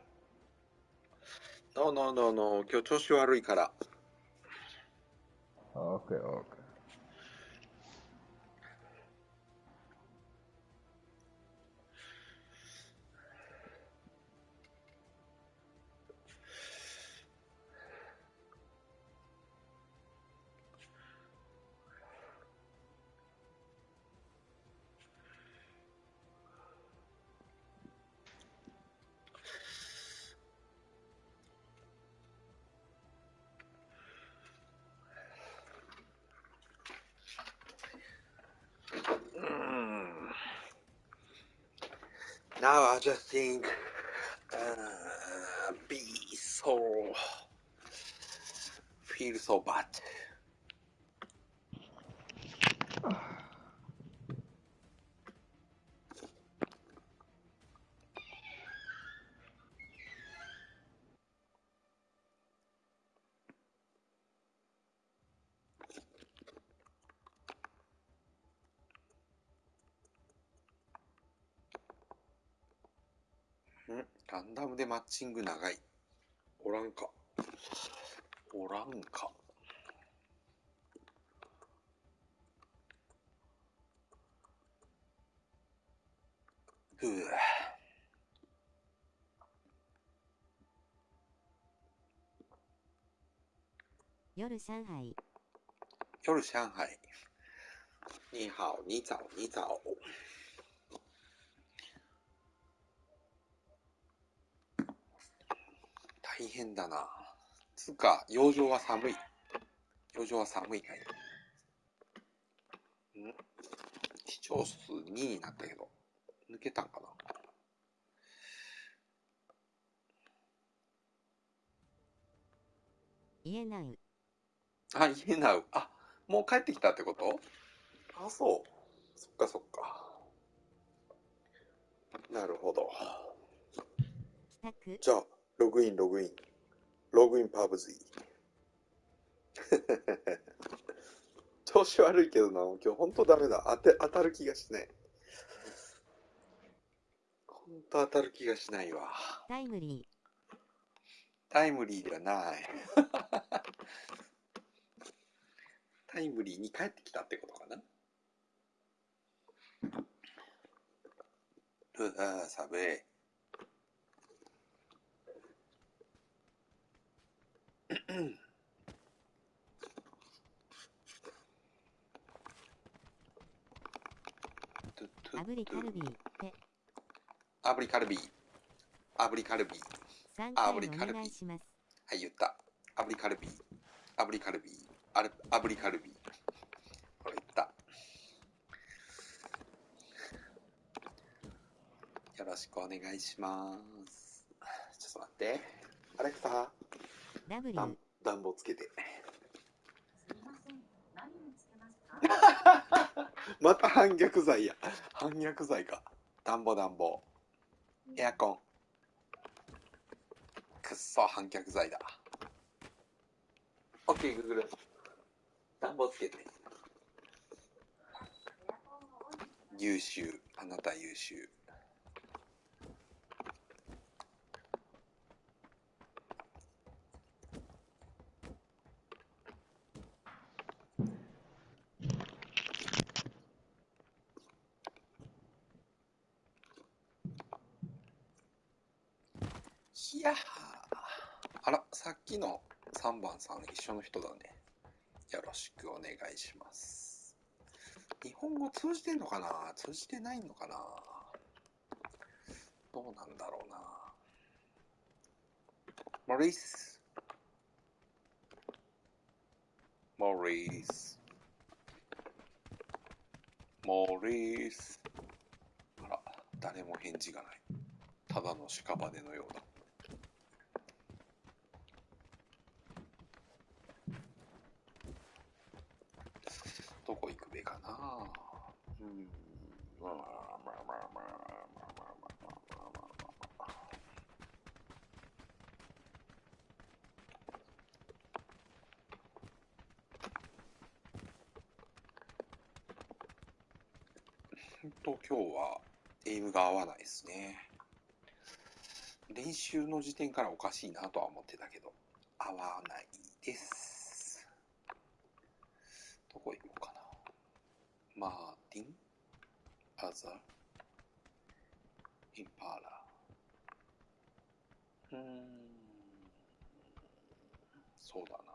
?No, no, no, no. 今日調子悪いから。OK, OK. Now I just think, uh, be so, feel so bad. でマッチング長い。おらんか。おらんか。ふぅ。夜上海、夜上海。你好，你早，你早。大変だな。つうか、養生は寒い。養生は寒いかい。ん？視聴数2になったけど、抜けたんかな？家なう。あ、家なう。あ、もう帰ってきたってこと？あ、そう。そっかそっか。なるほど。じゃあ、ログイン、ログイン。ログインパブズイ。調子悪いけどな、今日ほんとダメだ。当て、当たる気がしない。ほんと当たる気がしないわ。タイムリー。タイムリーではない。タイムリーに帰ってきたってことかな。うわ寒い。炙りカルビーって炙りカルビ。ー炙りカルビ。ー炙りカルビ。ーはい言った。炙りカルビ。ー炙りカルビ。ーあれ炙りカルビ。ーこれ言った。よろしくお願いします。ちょっと待って。アレクサ W 暖房つけてまた反逆罪や。反逆罪か。暖房暖房。エアコン。くっそ、反逆罪だ。オッケー、グーグル。暖房つけて。優秀。あなた優秀。やあら、さっきの3番さん一緒の人だね。よろしくお願いします。日本語通じてんのかな？通じてないのかな？どうなんだろうな。モリス。モリス。モリース。あら、誰も返事がない。ただの屍のようだ。どこ行くべかなうん。まあまあまあまあまあまあまあまあまあまあ。と今日はエイムが合わないですね。練習の時点からおかしいなとは思ってたけど、合わないです。どこ行こう？マーティン・アザ・インパラうーんそうだな。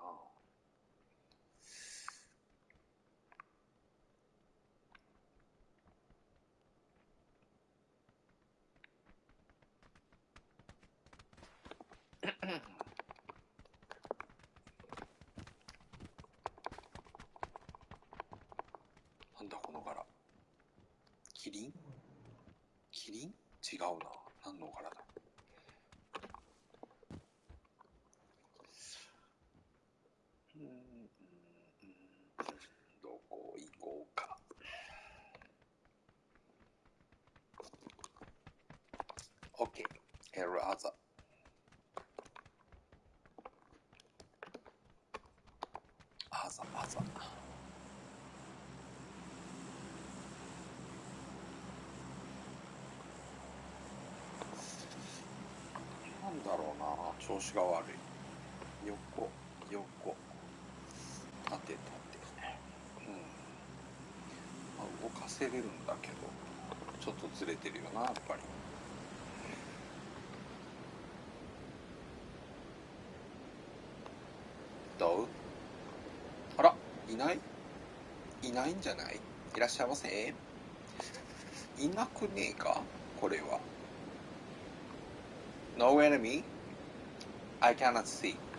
キリン？キリン？違うな。何の柄だうん、どこ行こうか。OK。エラーザ。アザ、アザ。だろうな調子が悪い。横横。縦縦うん、まあ、動かせれるんだけどちょっとずれてるよなやっぱり。どう？あらいない？いないんじゃない？いらっしゃいませ。いなくねえか？これは。No enemy? I cannot see.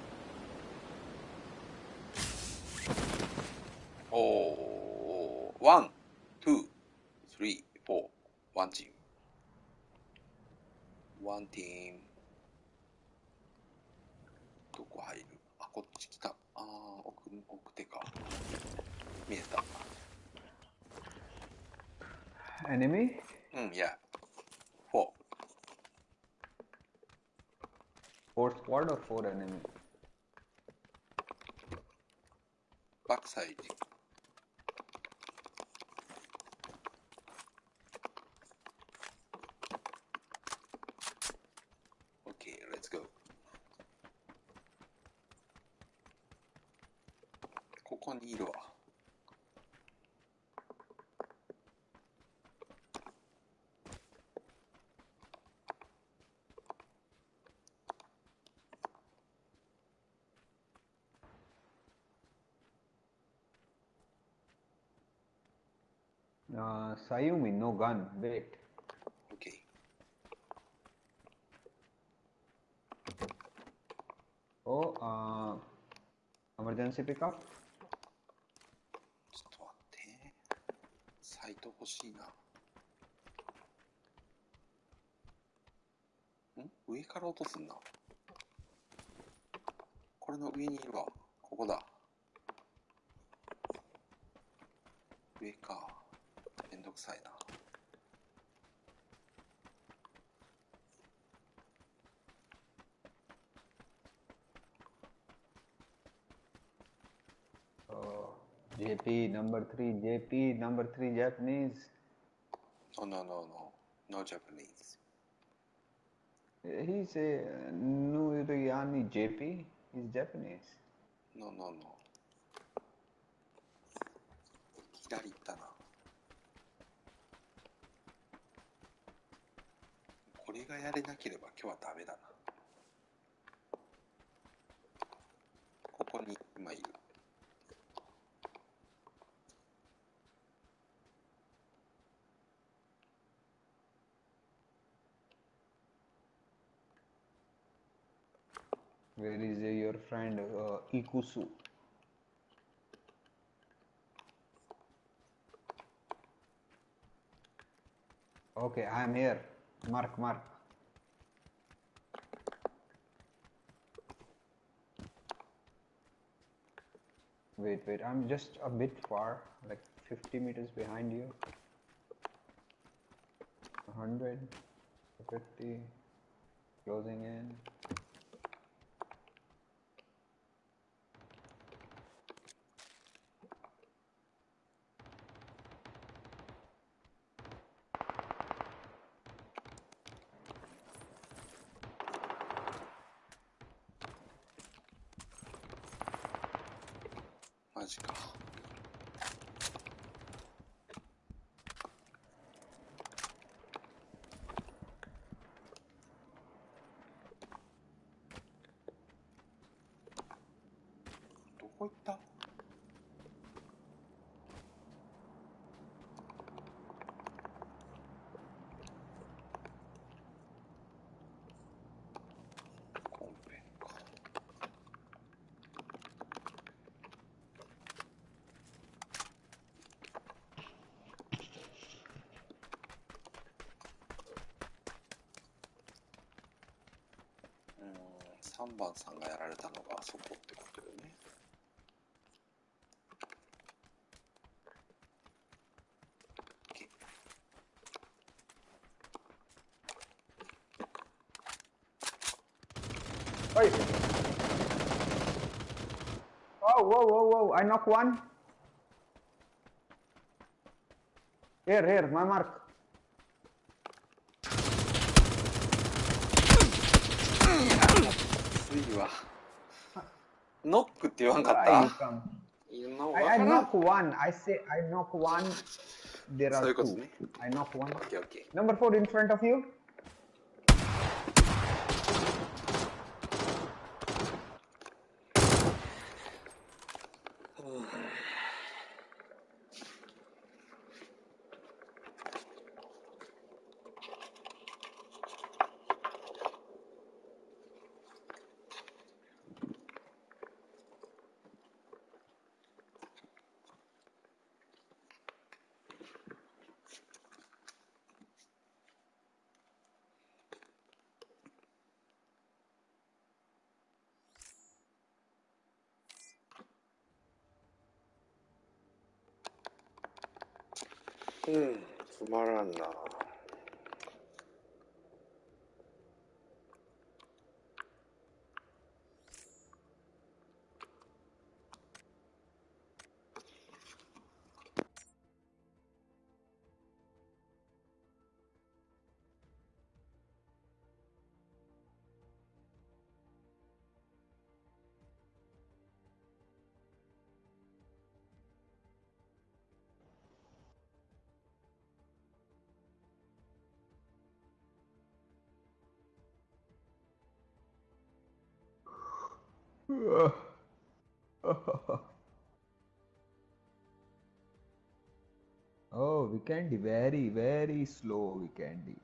4 enemy. Backside. Sayumi, no gun. Wait. Okay. Oh, uh, emergency pickup? ちょっと待って。サイト欲しいな。ん上から落とすんな。これの上にいるわ。ここだ。上か。めんどくさいな。Oh, JP number three. JP number three Japanese. No, no, no, no. No Japanese. He's a Nuriyani JP. He's Japanese. No, no, no. 左行ったな。これがやれなければ今日はダメだな。Friend uh, Ikusu? Okay, I am here. Mark, mark. Wait, wait, I'm just a bit far, like 50 meters behind you. 100, 50, closing in. 3番さんがやられたのがあそうってことよね。はい。おうおうおうおう、I knock one。Here, here, my mark. いわ。ノックって言わんかっ you たやな I, わ I knock one. I say I knock one. There are two. ね。I knock one. オッケーオッケ Number four in front of you. oh, we can be very, very slow. We can be.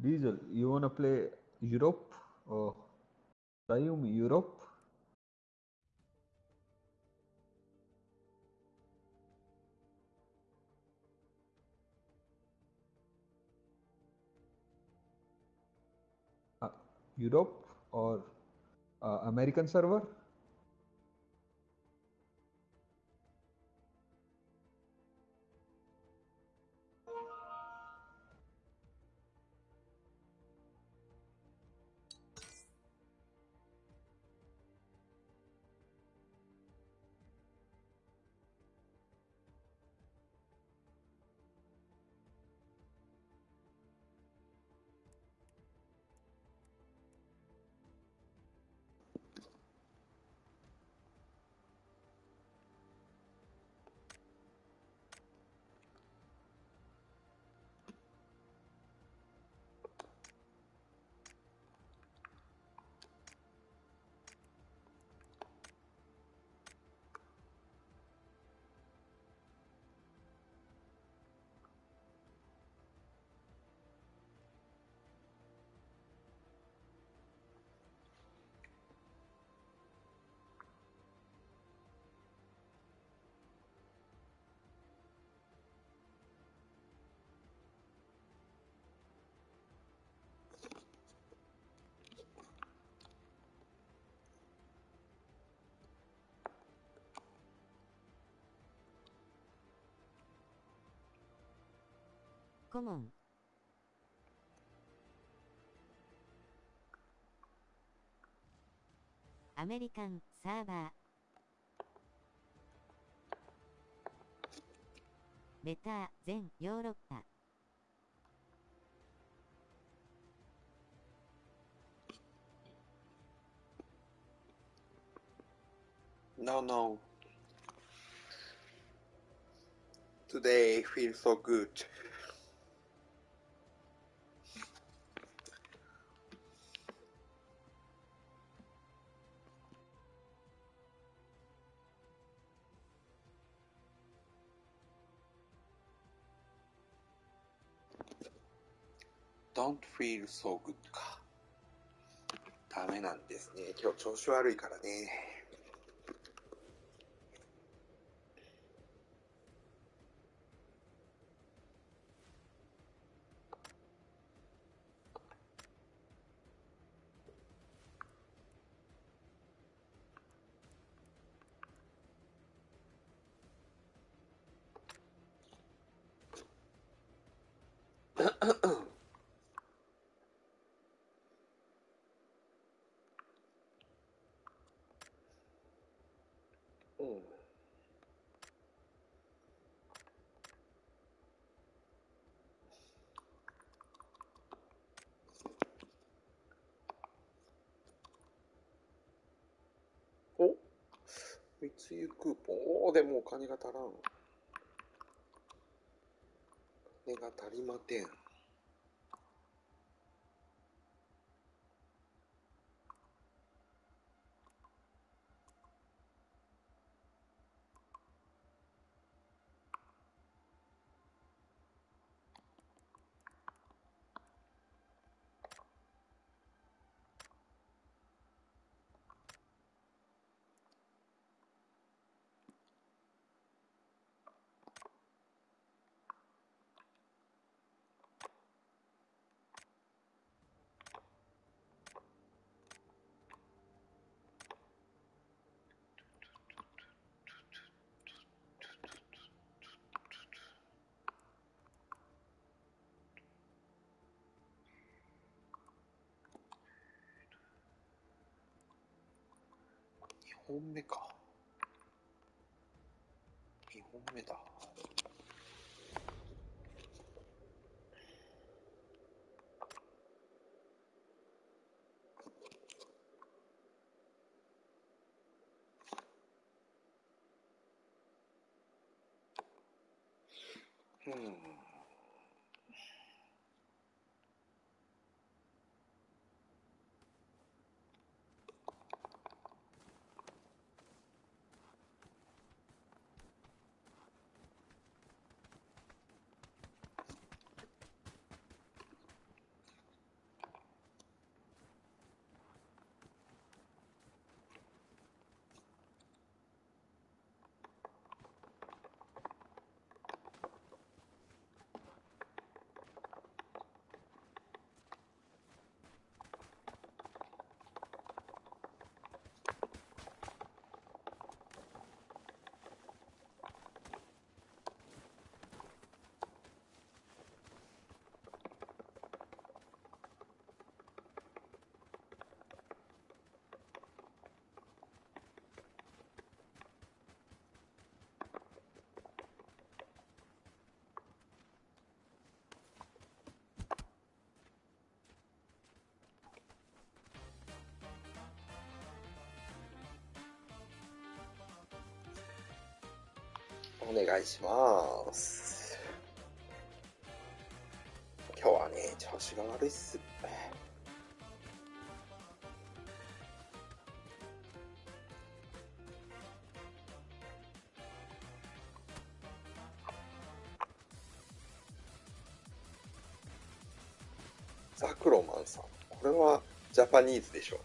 Diesel, you wanna play Europe or Rayum Europe? Uh, Europe or uh, American server? コモン。アメリカンサーバー。ベター全ヨーロッパ。No, no. Today feels so good. Feel so good か。ダメなんですね。今日調子悪いからね。うん。お密輸クーポン。おお、でもお金が足らん。金が足りまてん。2本目か。2本目だ。うお願いします。今日はね、調子が悪いっす。ザクロマンさん、これはジャパニーズでしょ。助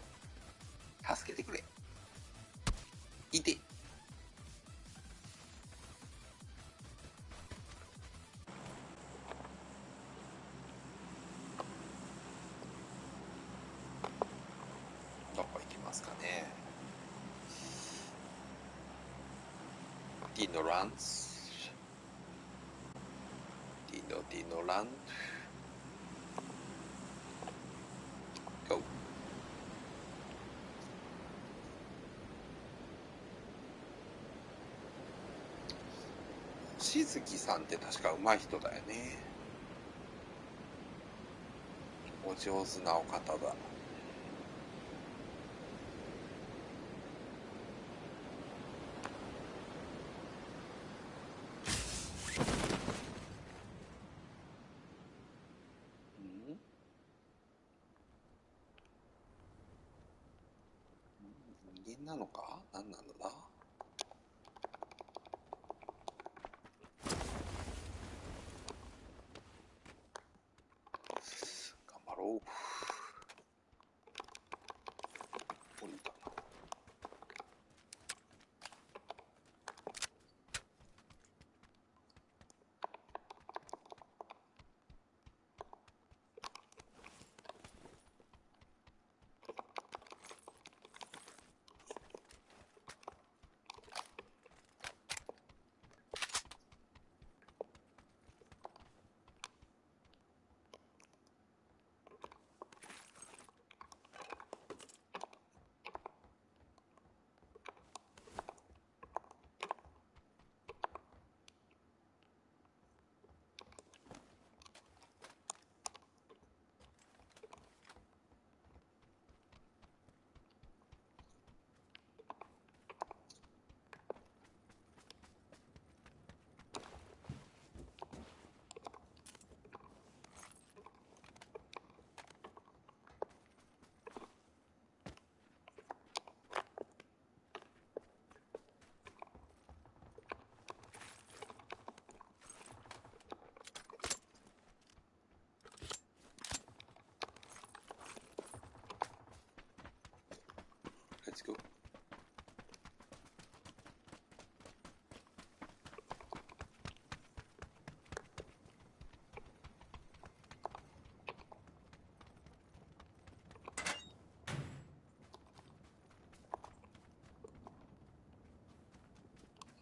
さんって確か上手い人だよね。お上手なお方だなのか何なのだ頑張ろう。Let's go.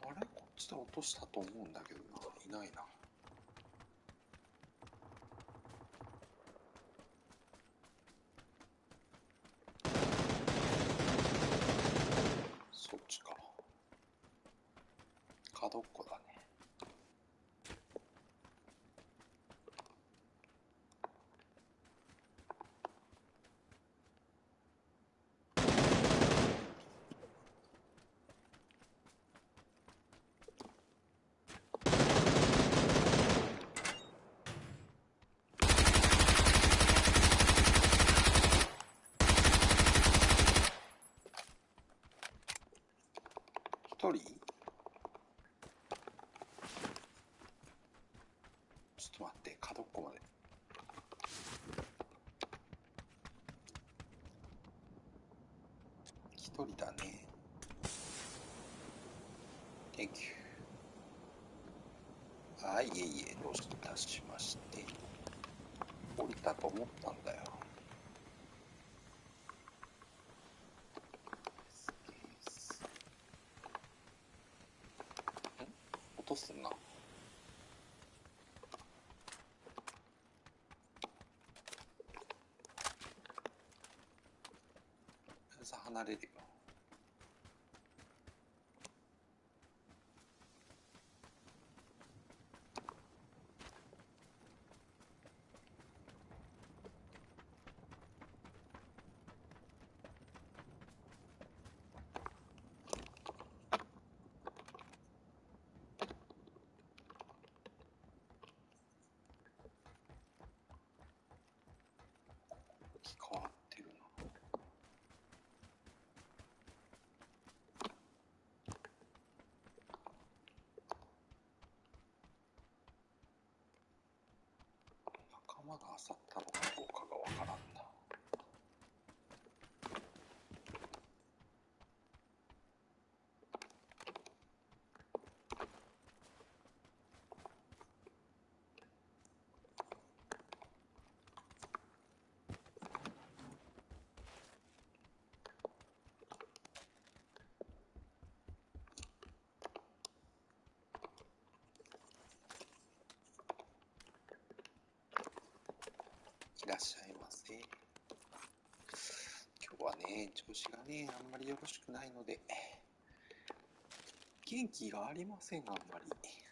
あれ？こっちで落としたと思うんだけどな。いないな。人ちょっと待って角っこまで。一人だね。Thank you はいいえいえどういたしまして。降りたと思ったんだよとすんな。さ離れるよ。山が当たったのいらっしゃいませ。今日はね、調子がね、あんまりよろしくないので、元気がありません、あんまり。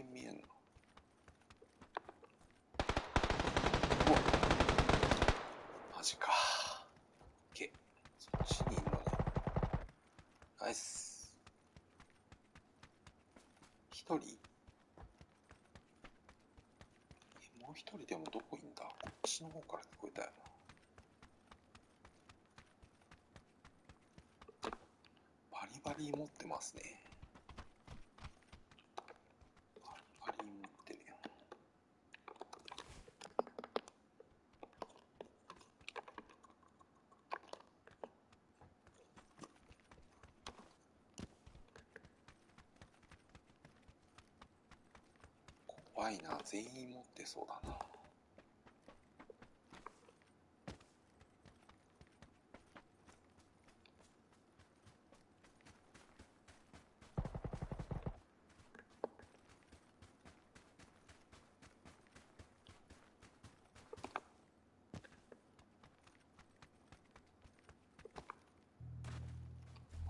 全然見えんの。うわマジか。オッケー。そっちにいるのね。ナイス。一人？え、もう一人でもどこいんだ？こっちの方から聞こえたよな。バリバリ持ってますね。バリバリ持ってるよ。怖いな。全員持ってそうだな。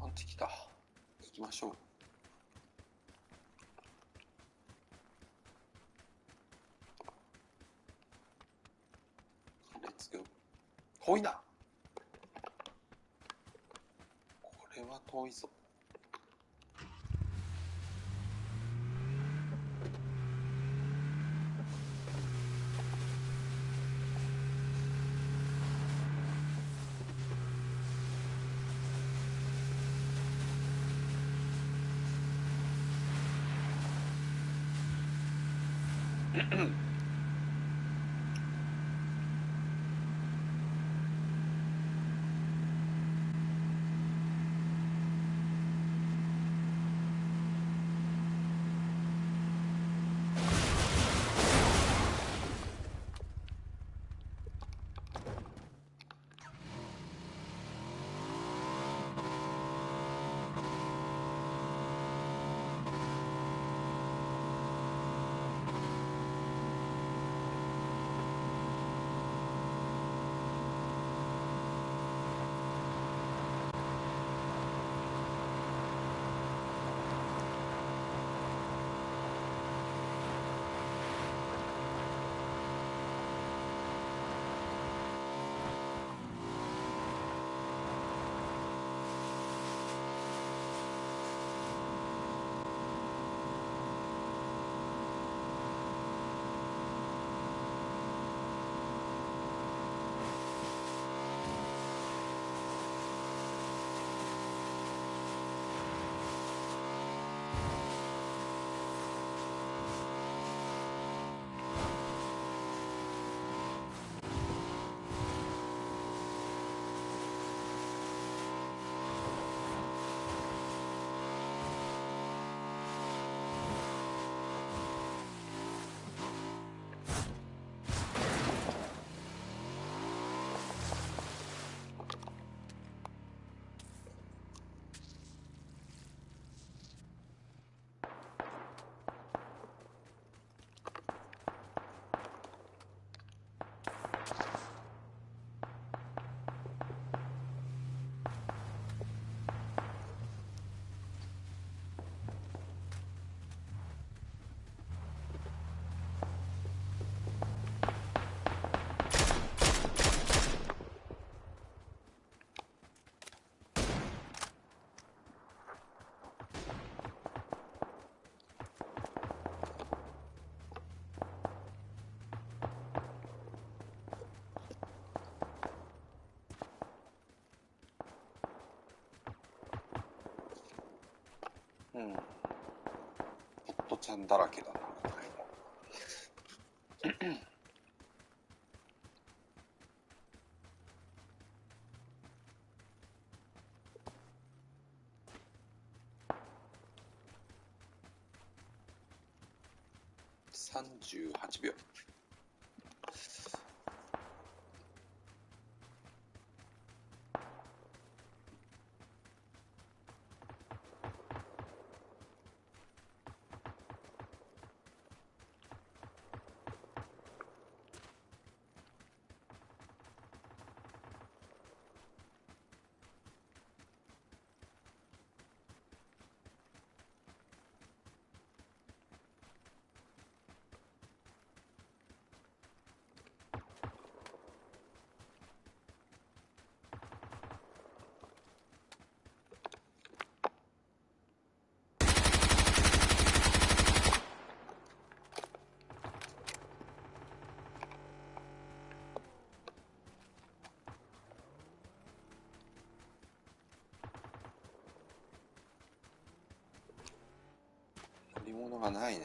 アンチ来た。行きましょう。レッツゴー。遠いなこれは遠いぞ。うん。ポットちゃんだらけだり物がないね。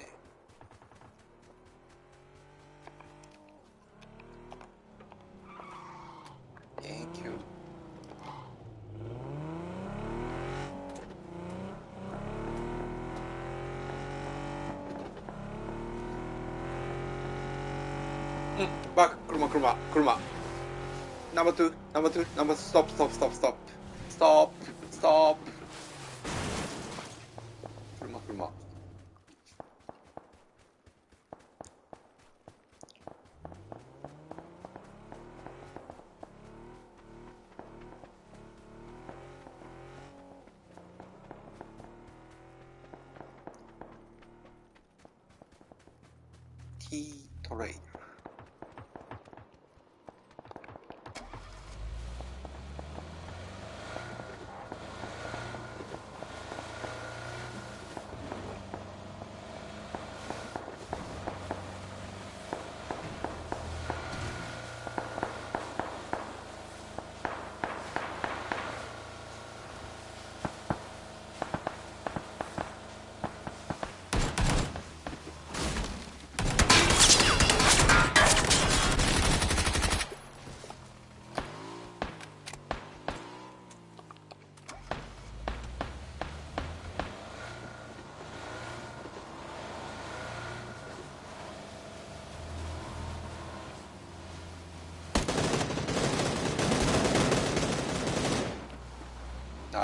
うん、バック、車、車、車。ナンバー2、ナンバー2、ナンバーストップ、ストップ、ストップ、ストップ、ストップ、ストップ。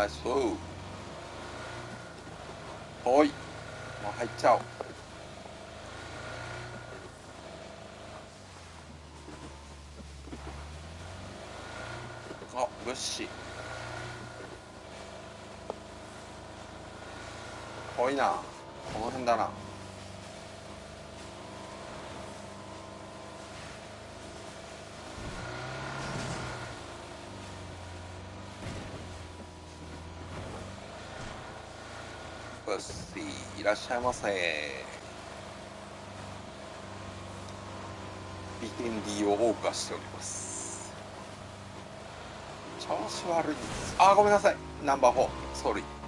あそう。おい。もう入っちゃおう。あ物資。遠いな。この辺だなブッシーいらっしゃいませ。ビテンディを謳歌しております。調子悪いです。あごめんなさい。ナンバー4ソー。リー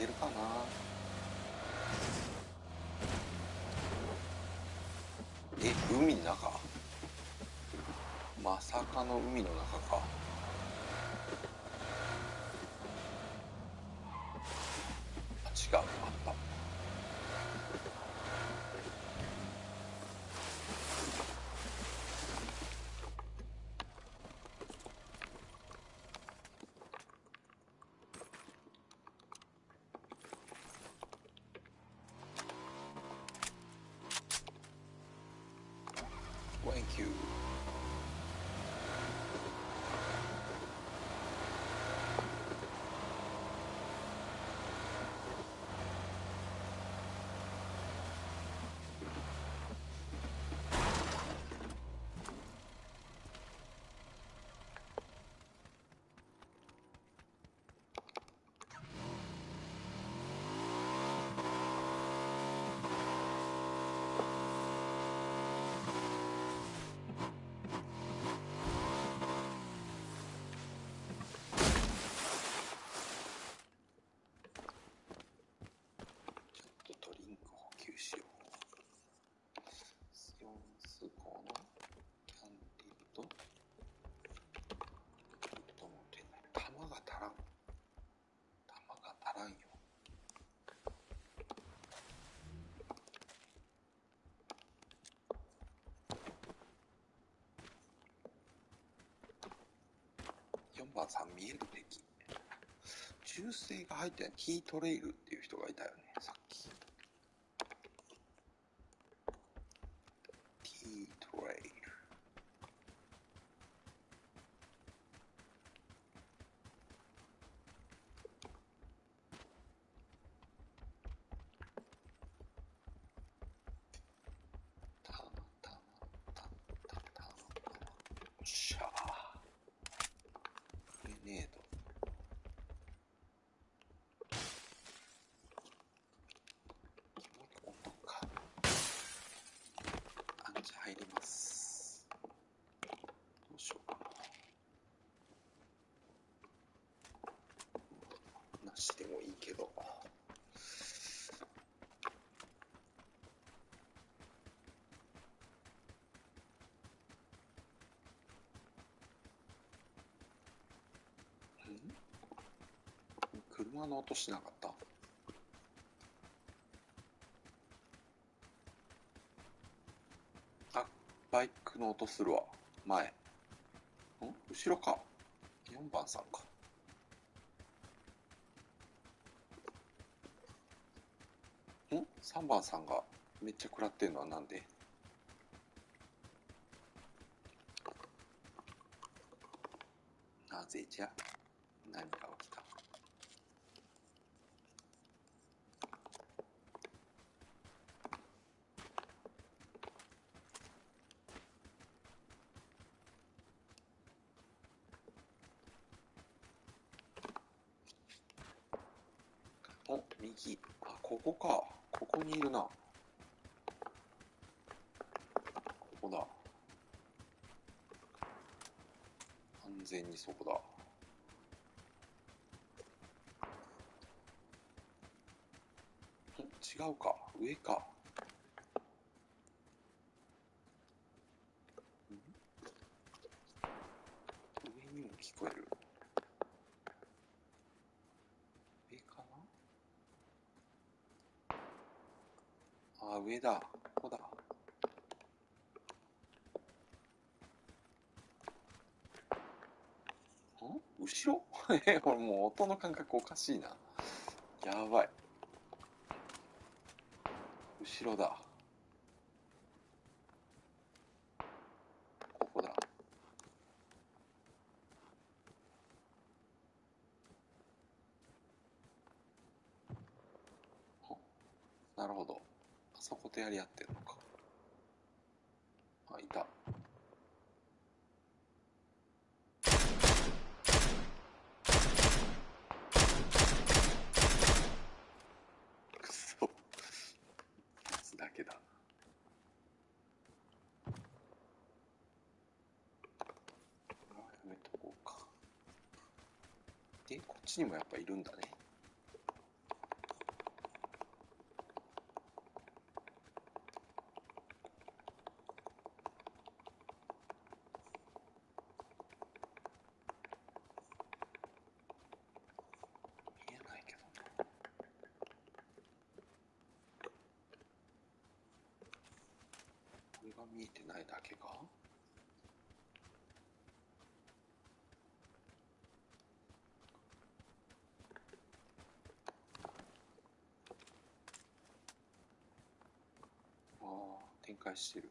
出るかなえ海の中まさかの海の中か。違う。あった。Thank you. 4番さん見える敵。銃声が入ってない。キートレイルっていう人がいたよね、さっき。キートレイル。たまたまたまたまたまよっしゃグレネードもう一個温度かアンチ入りますどうしようかななしでもいいけどん車の音しなかった？あバイクの音するわ。前。ん？後ろか。4番さんか。ん？3番さんがめっちゃ食らってんのはなんで？なぜじゃ何が起きたお右あここかここにいるなここだ完全にそこだん違うか上か。上にも聞こえる。上かな？あ上だ。ここだ。ん後ろ？えこれもう音の感覚おかしいな。やばい。後ろだ。ここだ。なるほど。あそことやり合ってるのかあいたくそやつだけだこれはやめとこうかでこっちにもやっぱいるんだね見えないけどなこれが見えてないだけかああ展開してる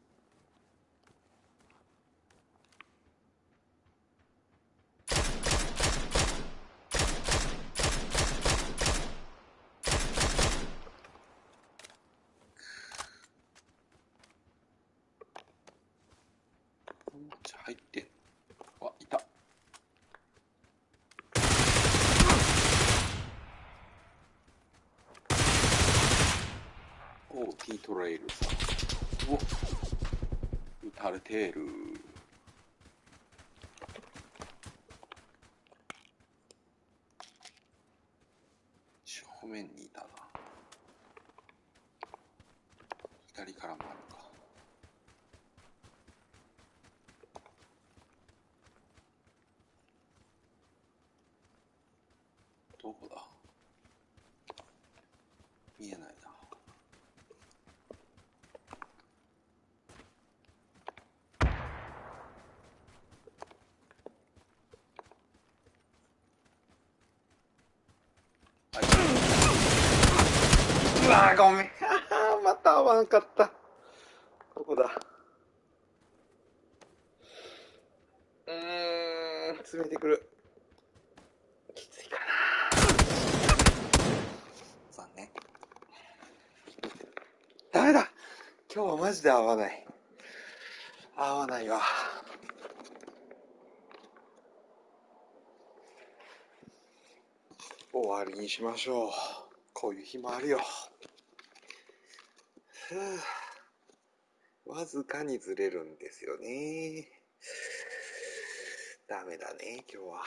この町入ってんあいたおう T トレイルさんおテールてる正面にいたな左からもあるかどこだ見えないなわごめん。また合わなかった。どこだうーん、詰めてくる。きついかな。残念。ダメだ今日はマジで合わない。合わないわ。終わりにしましょう。こういう日もあるよ。わずかにずれるんですよね。ダメだね、今日は。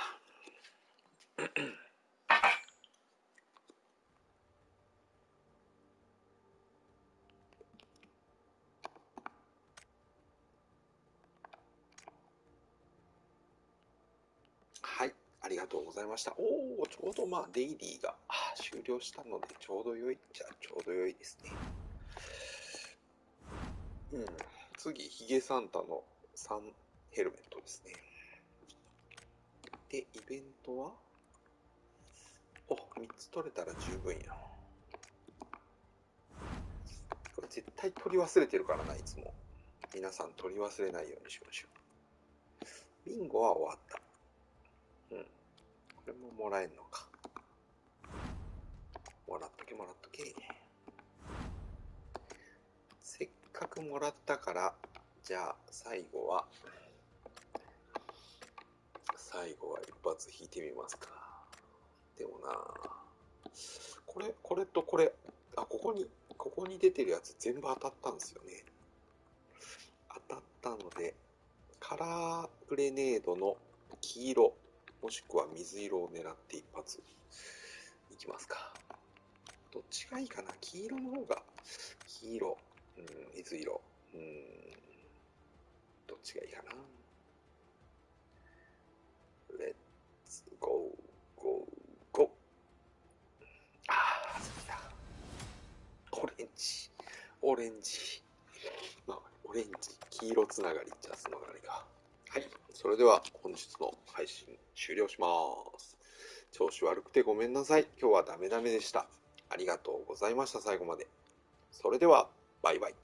はい、ありがとうございました。おお、ちょうどまあ、デイリーが終了したので、ちょうど良いっちゃちょうど良いですね。うん。次、ヒゲサンタの3ヘルメットですね。で、イベントは？お、3つ取れたら十分や。これ絶対取り忘れてるからな、いつも。皆さん取り忘れないようにしましょう。ビンゴは終わった。うん。これももらえんのか。もらっとけもらっとけ。かくもらったから、じゃあ最後は、最後は一発引いてみますか。でもなこれ、これとこれ、あ、ここに、ここに出てるやつ全部当たったんですよね。当たったので、カラーグレネードの黄色、もしくは水色を狙って一発いきますか。どっちがいいかな？黄色の方が、黄色。うん、水色。うん、どっちがいいかな。 Let's go, go, go。ああ、そうだ。オレンジ、オレンジ。まあ、オレンジ、黄色つながりじゃつながりが。はい。それでは本日の配信終了します。調子悪くてごめんなさい。今日はダメダメでした。ありがとうございました。最後まで。それでは。バイバイ。